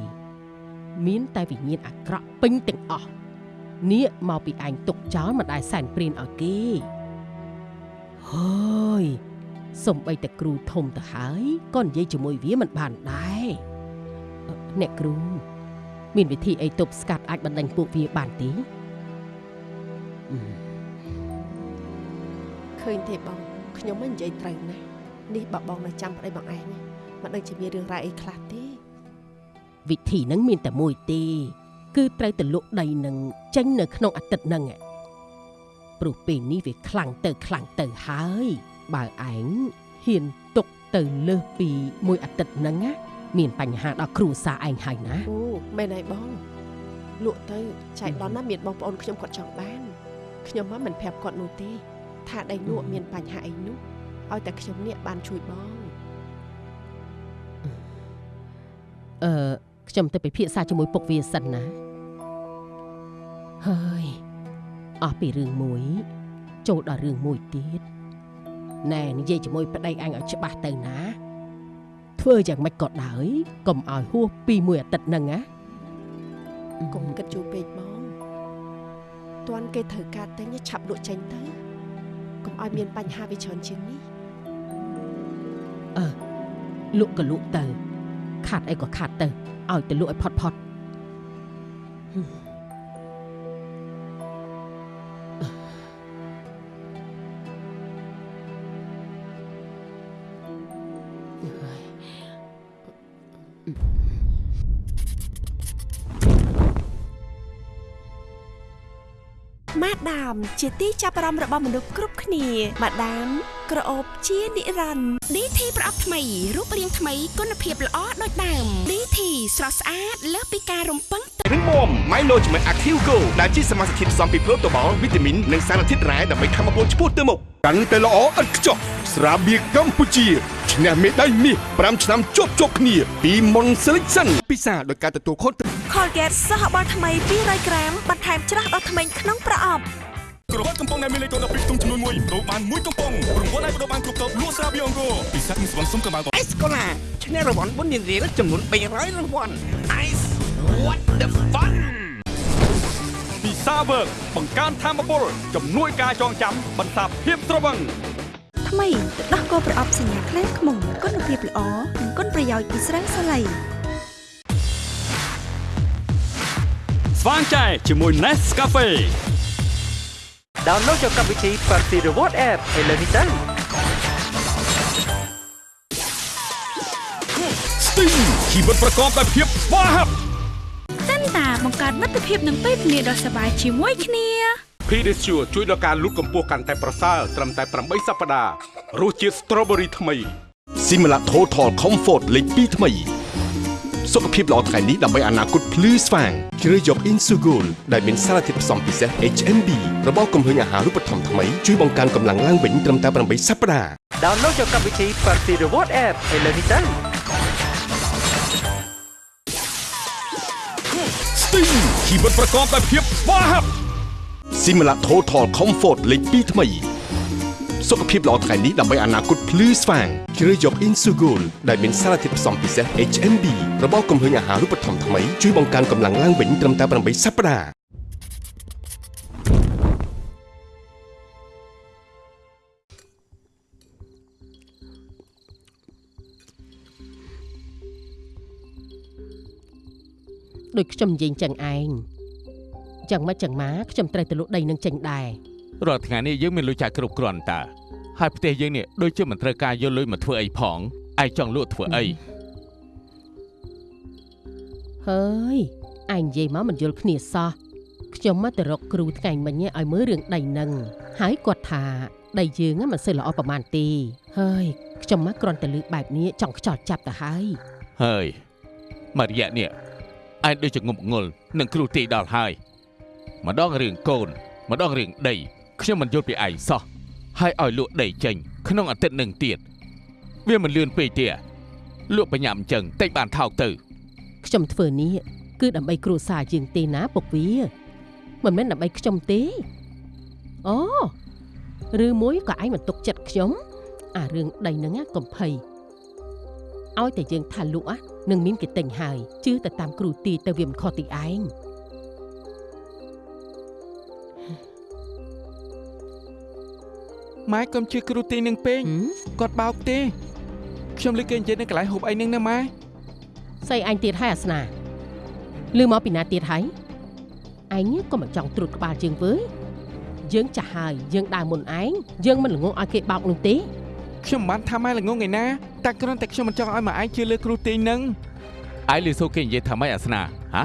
មានតែវិញ្ញាណអាក្រក់ពេញទាំងអស់ នេះមកពីឯងទុកចោលមិនដែលសែនព្រានឲ្យគេហើយសំបីតែគ្រូធំទៅហើយក៏និយាយជាមួយវាមិនបានដែរអឺអ្នកគ្រូមានវិធីអីទប់ស្កាត់អាចបណ្ដេញពួកវាបានទេអឺឃើញទេបងខ្ញុំមិននិយាយត្រូវណាស់នេះបើបងនៅចាំប្តីបងឯងមិនដឹងជាមានរឿងរ៉ាវអីខ្លះទេវិធីហ្នឹងមានតែមួយទេ គឺត្រូវទៅលក់ដីនឹងចេញនៅក្នុងអាទិត្យហ្នឹងឯងព្រោះពេលនេះវាខ្លាំងទៅខ្លាំងទៅហើយ បើឯងហ៊ានទុកទៅលើសពីមួយអាទិត្យហ្នឹងណាមានបញ្ហាដល់គ្រួសារឯងហើយណាអូមែនហើយបងលក់ទៅចៃដន្យណាមានបងប្អូនខ្ញុំគាត់ចង់បានខ្ញុំមកមិនប្រាប់គាត់នោះទេ ថាដីលក់មានបញ្ហាអីនោះឲ្យតែខ្ញុំនេះបានជួយបងអឺ ខ្ញុំទៅពិភាក្សាជាមួយពុកវាសិនណាហើយអស់ពីរឿងមួយ ចូលដល់រឿងមួយទៀតណែនិយាយជាមួយប្តីអញឲ្យច្បាស់ទៅណា ធ្វើយ៉ាងម៉េចក៏ដោយកុំឲ្យហួសពីមួយអាទិត្យហ្នឹងណាកុំគិតយូរពេកបងតាន់គេត្រូវការទិញឆាប់លក់ចេញទៅកុំឲ្យមានបញ្ហាវាច្រើនជាងនេះអឺលក់ក៏លក់ទៅ ខាត់អីក៏ខាត់ទៅឲ្យទៅលក់ឲ្យផុតផុតម៉ាដាម ជាទីចាប់អារម្មណ៍របស់មនុស្សគ្រប់គ្នាម៉ាដាមក្រអូបជានិរន្តរ៍ DT ប្រអប់ថ្មីរូបរាងថ្មីគុណភាពល្អដូចដើម DT ស្រស់ស្អាតលើសពីការរំពឹងទុករឹងមាំ Milo ជាមួយ Active Go ដែលជាសមាសធាតុផ្សំពីប្រូតូបាល់វីតាមីននិងសារធាតុរ៉ែដើម្បីធ្វើឲ្យពលឆ្ពោះទៅមុខកាន់តែល្អឥតខ្ចោះស្រាបៀរកម្ពុជាឈ្នះមេដាយមាស5ឆ្នាំជាប់ជាប់គ្នាពី Mon Selection ពិសាដោយការទទួលខុសត្រូវ Colgate សោះអបអរថ្មី200ក្រាមបន្ថែមច្រាស់ដល់ធ្មេញក្នុងប្រអប់ ក្រវ៉ាត់កំប៉ុងដែលមានលេខកូដ12ក្នុងចំនួន1ដូរបានមួយកំប៉ុងរង្វាន់ឲ្យបដូរបានគ្រប់តបលក់ស្រាបៀងអង្គរពិសេសនឹងស្វងសុំកម្ពុជាអេសកូឡាឈ្នះរង្វាន់បុណ្យនារីចំនួន300រង្វាន់ Ice what the fun ពីសាវើកបង្កើនធម៌ពលជំនួយការចងចាំបន្សាបភាពត្រវឹងថ្មីទឹកដោះគោប្រអប់សញ្ញាខ្លែងខ្មុំគុណភាពល្អនិងគុណប្រយោជន៍ពីស្រាសាឡៃស្វាងចែជាមួយ Nescafe ដោនឡូតយកកម្មវិធី Party Reward App ឥឡូវនេះទៅ Sting ជីវិតប្រកបដោយភាពស្វាហាប់សិនតាបង្កើតមិត្តភាពនឹងពេលវេលាដ៏សប្បាយជាមួយគ្នា Pedicure ជួយដល់ការលូតកម្ពស់កាន់តែប្រសើរត្រឹមតែ8សប្តាហ៍រសជាតិ Strawberry ថ្មី Simla Total Comfort លេខ2ថ្មី សុខភាពល្អថ្ងៃនេះដើម្បីអនាគតភ្លឺស្វាងជ្រើសយក Insugol ដែលមានសារធាតុផ្សំពិសេស HMB របស់គំហើញអាហារូបត្ថម្ភថ្មីជួយបង្កើនកម្លាំងឡើងវិញត្រឹមតែ8សប្តាហ៍ដោនឡូតយកកម្មវិធី Party Reward App ឥឡូវនេះទៅ Sting ជីវិតប្រកបដោយភាពស្វាហាប់ Simla Total Comfort លេខ2ថ្មី សុខភាពល្អថ្ងៃនេះដើម្បីអនាគតភ្លឺស្វាងជ្រើសយក Insugol ដែលមានសារធាតុផ្សំពិសេស HMB របស់គំហើញអាហារូបត្ថម្ភថ្មីជួយបង្កើនកម្លាំងឡើងវិញត្រឹមតែ8សប្តាហ៍ដូចខ្ញុំនិយាយចឹងឯងចឹងមកចឹងមកខ្ញុំត្រូវទៅលក់ដីនឹងចេញដែរ រាល់ថ្ងៃនេះយើងមានលុយចាយគ្រប់គ្រាន់តើហើយផ្ទះយើងនេះដូចជាមិនត្រូវការយកលុយមកធ្វើអីផងឯងចង់លក់ធ្វើអីហើយឯងនិយាយមកមិនយល់គ្នាសោះខ្ញុំមកទៅរកគ្រូថ្ងៃមិញឲ្យមើលរឿងដីនឹងហើយគាត់ថាដីយើងហ្នឹងមិនសូវល្អប្រហែលទេហើយខ្ញុំមកគ្រាន់តែលឺបែបនេះចង់ខ្ចោចចាប់ទៅហើយហើយមករយៈនេះឯងដូចជាងប់ងល់នឹងគ្រូទីដល់ហើយម្ដងរឿងកូនម្ដងរឿងដី ខ្ញុំមិនយល់ពីឯងសោះហើយឲ្យលក់ដីចេញ ក្នុងអាទិត្យនឹងទៀតវាមិនលឿនពេកទេលក់បញ្ញាប់អញ្ចឹងតិចបានថោកទៅ ខ្ញុំធ្វើនេះគឺដើម្បីគ្រួសារយើងទេណាពុកវាមិនមែនដើម្បីខ្ញុំទេអូឬមួយក៏ឯងមិនទុកចិត្តខ្ញុំ អារឿងដីហ្នឹងណាកំភៃឲ្យតែយើងថាលក់ណានឹងមានគេទិញហើយជឿទៅតាមគ្រូទីទៅវាមិនខុសទីឯង ម៉ែកុំជឿគ្រូទីនឹងពេកគាត់បោកទេខ្ញុំលើកគេនិយាយនៅកន្លែងហូបអីនឹងណាម៉ែស្អីអញទៀតហើយអាសនាលឺមកពីណាទៀតហើយឯងក៏មិនចង់ត្រួតក្បាលយើងវើយយើងចាស់ហើយយើងដើរមុនឯងយើងមិនល្ងងឲ្យគេបោកនោះទេខ្ញុំមិនបានថាម៉ែល្ងងឯណាតែគ្រាន់តែខ្ញុំមិនចង់ឲ្យម៉ែឯងជឿលើគ្រូទីនឹងឯងលឺសូគេនិយាយថាម៉េចអាសនាហ៎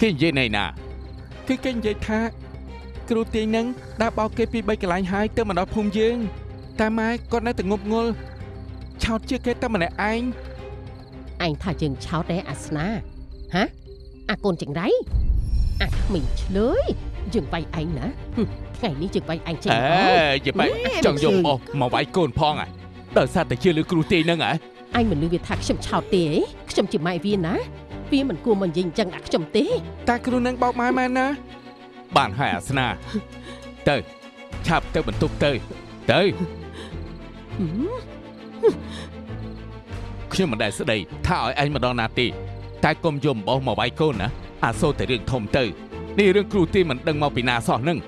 គេនិយាយណៃណាគឺគេនិយាយថា គ្រូទាញនឹងដើរបោកគេពី3កន្លែងហើយទៅមកដល់ភូមិយើងតែម៉ែគាត់នៅតែងប់ងល់ឆោតជឿគេតែម្នាក់ឯងឯងថាយើងឆោតទេអាសនាហ៎អាកូនចង្រៃអាក្មេងឆ្លើយយើងវាយឯងណាហឹមថ្ងៃនេះយើងវាយឯងចេញអេយីបែចង់យកអស់មកវាយកូនផងហ៎ដោយសារតែជឿលើគ្រូទីនឹងហ៎អញមិនលឺវាថាខ្ញុំឆោតទេខ្ញុំជាម៉ែវាណាវាមិនគួរមកនិយាយអញ្ចឹងដាក់ខ្ញុំទេតែគ្រូនឹងបោកម៉ែមែនណា បានហើយអាសនា ទៅឆាប់ទៅបន្ទប់ទៅទៅខ្ញុំមិនដែលស្ដីថាឲ្យឯងម្ដងណាទេតែកុំយកអំបោសមកវាយកូនណាអាសូរតែរឿងធំទៅនេះរឿងគ្រូទីមិនដឹងមកពីណាសោះនឹង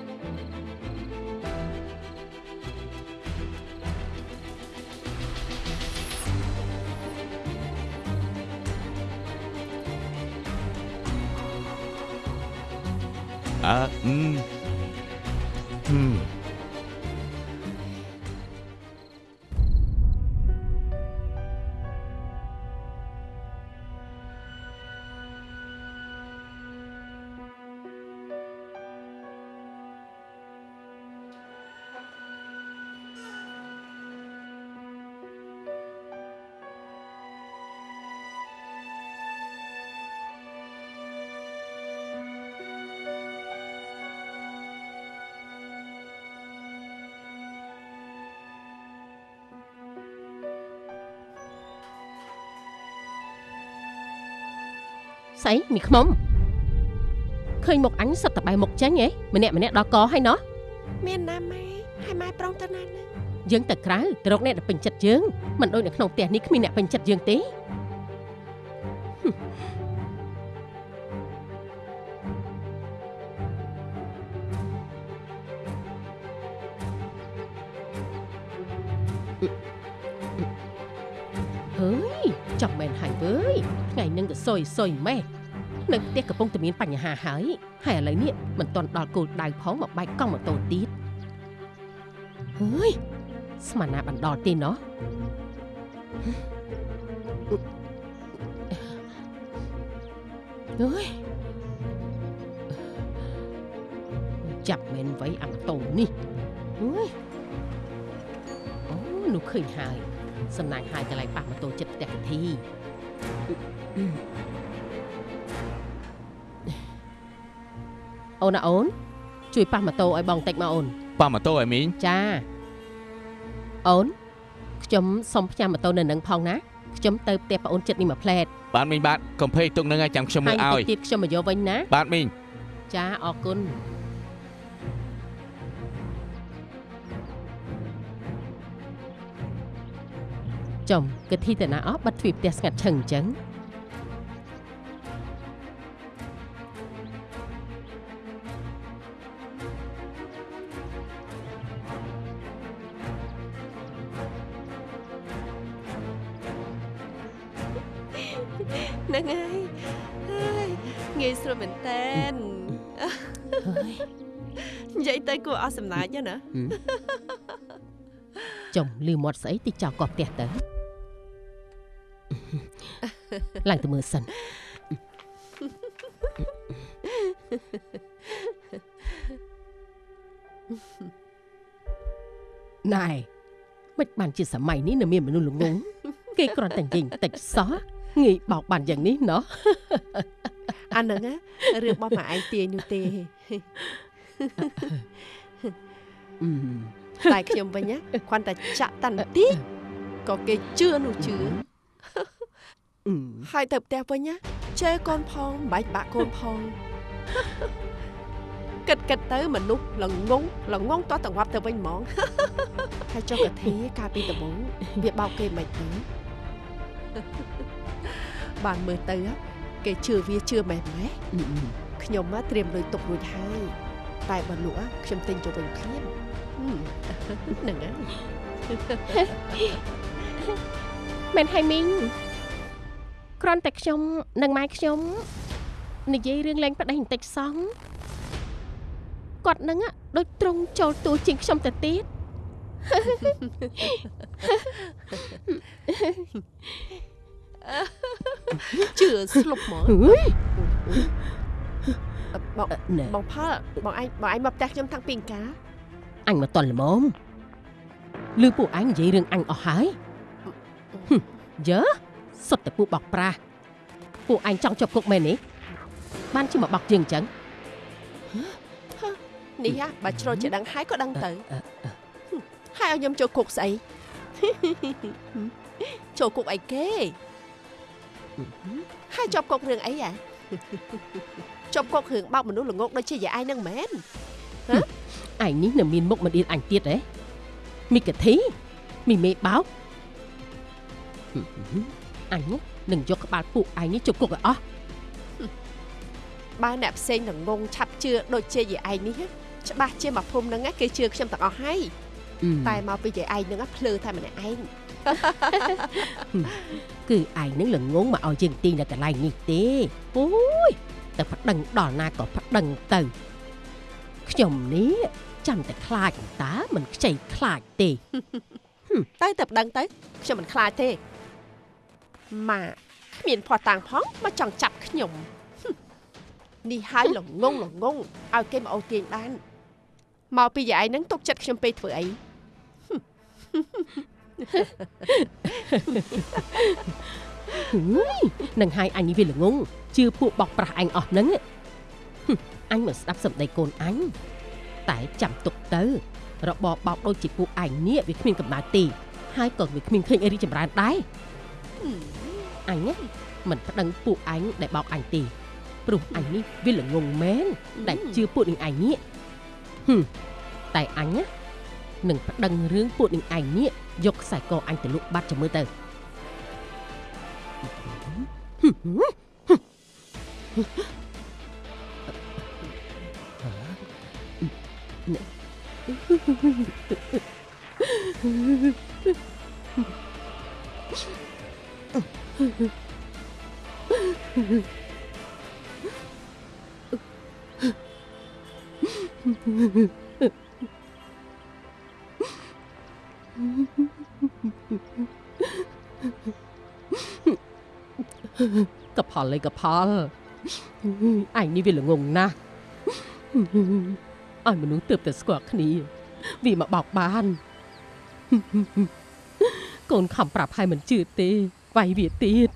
អឺហឹមហឹម ស្អីមីខ្មុំឃើញមុខអញសិតតបែរមុខចាញ់ហ៎ម្នាក់ម្នាក់ដល់កហើយណោះមានណាម៉ែហើយម៉ែប្រុងទៅណានឹងយើងទៅក្រៅទៅរកអ្នកដែលពេញចិត្តយើងមិនដូចនៅក្នុងផ្ទះនេះគ្មានអ្នកពេញចិត្តយើងទេហើយចាំមែនហើយវើយថ្ងៃនឹងក៏សុយសុយម៉េះ នៅផ្ទះកំពុងតែមានបញ្ហាហើយហើយឥឡូវនេះមិនទាន់ដល់គោលដៅផងមកបែកកង់ម៉ូតូទៀតហើយស្មានណាបណ្ដល់ទេណោះអើយចាប់មែនໄວអាម៉ូតូនេះអើយអូនោះឃើញហើយសំណាញ់ហើយកន្លែងប៉ះម៉ូតូចិត្តផ្ទះកធី អូនណាអូនជួយប៉ះម៉ូតូឲ្យបងតិចមកអូនប៉ះម៉ូតូឲ្យមីងចាអូនខ្ញុំសុំផ្ញើម៉ូតូនៅនឹងផងណាខ្ញុំទៅផ្ទះប្អូនចិត្តនេះមួយផ្លែតបាទមីងបាទកំភេទុកនឹងឲ្យចាំខ្ញុំមើលហើយឲ្យតិចទៀតខ្ញុំមកយកវិញណាបាទមីងចាអរគុណចំកធីតាណាអស់បាត់ទ្វីបផ្ទះស្ងាត់ឈឹងអញ្ចឹង ហ្នឹងហើយហើយងាយស្រួលមែនតើនិយាយទៅគួរអស់សំណាចណាចំលឺមាត់ស្អីតិចចោលកោះផ្ទះទៅឡើងទៅមើលសិនណែមិនបានជាសម័យនេះនៅមានមនុស្សល្ងងគេគ្រាន់តែនិយាយបន្តិចសោះ ងាយបោកបានយ៉ាងនេះណោះអាហ្នឹងណារឿងរបស់ម៉ែឯងទាយនោះទេតែខ្ញុំវិញណាគ្រាន់តែចាក់តាន់តិចក៏គេជឿនោះជឿហើយទៅផ្ទះវិញណាជេរកូនផងមិនបាច់បាក់កូនផងគិតគិតទៅមនុស្សល្ងងល្ងងតោះតងាប់ទៅវិញហ្មងហើយចុះកធាកាលពីដំបូងវាបោកគេមិនទៅ បានមើលទៅហ៎គេជឿវាជឿម៉េះម៉េះខ្ញុំហ៎ត្រៀមលុយទុករួចហើយតែបើលក់ហ៎ខ្ញុំទិញទៅវិញភ្លាមហឹមហ្នឹងហើយមែនហើយមីងគ្រាន់តែខ្ញុំនិងម៉ែខ្ញុំនិយាយរឿងលេងប្តីបន្តិចសោះគាត់នឹងอะដូចត្រង់ចូលតួជាងខ្ញុំទៅទៀត ជឿស្លុបហ្មងហឺយបងបងផលបងឯងបងឯងមកផ្ទះខ្ញុំតាំងពីអង្ការអញមកតន់ល្មមឮពួកអញនិយាយរឿងអញអស់ហើយហឹមយើសុទ្ធតែពួកបោកប្រាស់ពួកអញចង់ជាប់គុកមែននេះបានជាមកបោកយើងអញ្ចឹងនេះហ่ะបើជ្រុលជាដឹងហើយក៏ដឹងទៅហើយឲ្យខ្ញុំចូលគុកស្អីចូលគុកអីគេ ហើយជាប់គុករឿងអីហ่ะជាប់គុករឿងបោកមនុស្សល្ងងដូចជាយាយឯងនឹងមែនឯងនេះនៅមានមុខមិនអៀនអញទៀតហ៎មីកធីមីមេបោកហឹមអញនឹងយកក្បាលពួកឯងនេះជប់គុកឲ្យអស់បើអ្នកផ្សេងល្ងងឆាប់ជឿដូចជាយាយឯងនេះហ៎ច្បាស់ជាមកភូមិហ្នឹងណាគេជឿខ្ញុំទាំងអស់ហើយតែមកពីយាយឯងហ្នឹងណាភ្លឺតែម្នាក់ឯង គឺឯងនឹងល្ងងមកឲ្យយើងទីនៅកន្លែងនេះទេអូយតែប្តឹងដល់ណាក៏ប្តឹងទៅខ្ញុំនេះចាំតែខ្លាចតើមិនខ្ចីខ្លាចទេទៅតែប្តឹងទៅខ្ញុំមិនខ្លាចទេម៉ាគ្មានភ័ស្តុតាងផងមកចង់ចាប់ខ្ញុំហឹមនេះហើយល្ងងល្ងងឲ្យគេមកអូសទាញបានមកពីយាយឯងហ្នឹងទុកចិត្តខ្ញុំពេកធ្វើអីហឺយ នឹងហើយអញនេះវាល្ងងជឿពួកបោកប្រាស់អញអស់ហ្នឹងហឹមអញមិនស្ដាប់សម្ដីកូនអញតែចាំទុកទៅ របបបោកដូចជាពួកឯងនេះវាគ្មានកំណើតទេហើយក៏វាគ្មានឃើញអីរីចម្រើនដែរអញណាមិនប្តឹងពួកអញដែលបោកអញទេព្រោះអញនេះវាល្ងងមែនដែលជឿពួកនឹងឯងនេះហឹមតែអញណា នឹងប្តឹងរឿងពួកនឹងឯងនេះយកខ្សែកអញទៅលក់បាត់ចាំមើលទៅហឹ ផលអីកផលអញនេះវាល្ងងណាស់ឲ្យមនុស្សទើបតែស្គាល់គ្នាវាមកបោកបានកូនខំប្រាប់ឲ្យមិនជឿទេវាយវាទៀត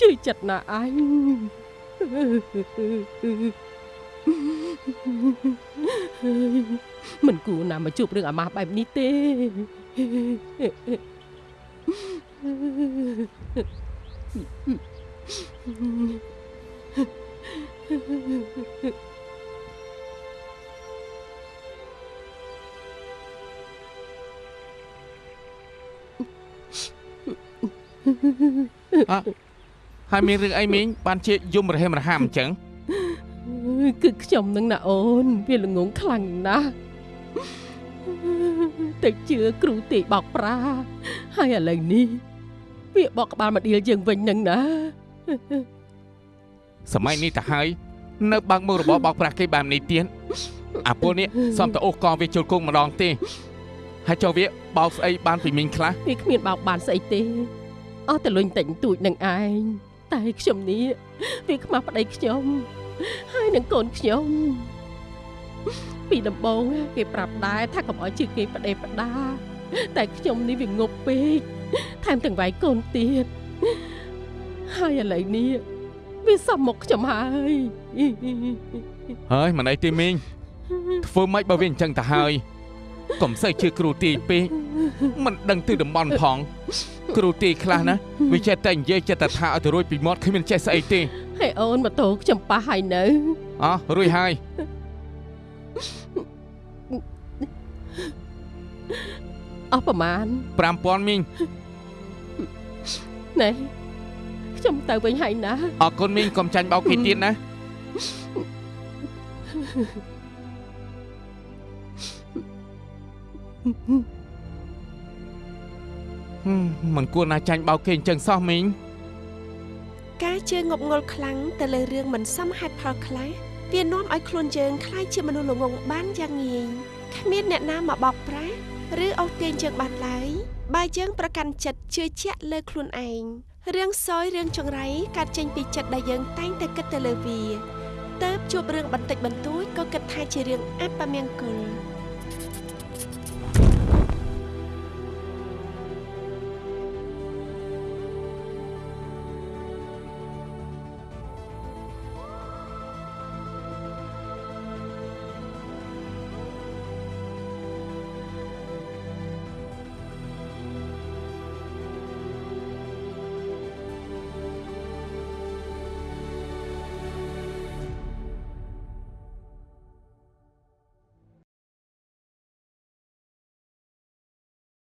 ជឿចិត្តណាស់អញមិនគួរណាមកជួបរឿងអាម៉ាស់បែបនេះទេ អ่ะហើយមានរឿងអីមីងបានជាយំរហេមរហាមអញ្ចឹងគឺខ្ញុំនឹងណាអូនវាល្ងងខ្លាំងណាស់តែជឿគ្រូទេបោកប្រាហើយឥឡូវនេះ វាបកក្បាលមកដៀលយើងវិញនឹងណាសម័យនេះទៅហើយនៅបើកមុខរបរបោកប្រាស់គេបែបនេះទៀតអាពលនេះសំតអូសកវាជុលគង់ម្ដងទេហើយចុះវាបោកស្អីបានពីមីងខ្លះវាគ្មានបោកបានស្អីទេអស់តែលុញតែញទូចនឹងឯងតែខ្ញុំនេះវាខ្មាស់ប្តីខ្ញុំ ហើយនឹងកូនខ្ញុំពីដំបូងគេប្រាប់ដែរថាកុំឲ្យជឿគេប្តេប្តាតែខ្ញុំនេះវាងប់ពេក ថែមទាំងវាយកូនទៀតហើយឥឡូវនេះវាសំមកខ្ញុំហើយហើយមិនអីទេមីងធ្វើម៉េចបើវាអញ្ចឹងទៅហើយកុំសូវជឿគ្រូទីពេកមិនដឹងទិសតំបន់ផង គ្រូទីខ្លះណាវាចេះតែនិយាយចិត្តតែថាឲ្យទៅរួចពីមាត់គ្មានចេះស្អីទេហើយអូនម៉ូតូខ្ញុំប៉ះហើយនៅអោះរួចហើយ អស់ប្រមាណ 5000មីង ណែខ្ញុំទៅវិញហើយណា អរគុណមីងកុំចាញ់បោកគេទៀតណាហឹមមិនគួរណាចាញ់បោកគេអញ្ចឹងសោះមីង ការជឿងប់ងល់ខ្លាំងទៅលើរឿងមិនសមហេតុផលខ្លះវានាំឲ្យខ្លួនយើងคล้ายជាមនុស្សល្ងងបានយ៉ាងងាយគ្មានអ្នកណាមកបោកប្រាស់ ឬអូសទាញយើងបានឡើយបើយើងប្រកាន់ចិត្តជឿជាក់លើខ្លួនឯងរឿងសយរឿងចង្រៃកើតចេញពីចិត្តដែលយើងតែងតែគិតទៅលើវាតើបជួបរឿងបន្តិចបន្តួចក៏គិតថាជារឿងអពមង្គល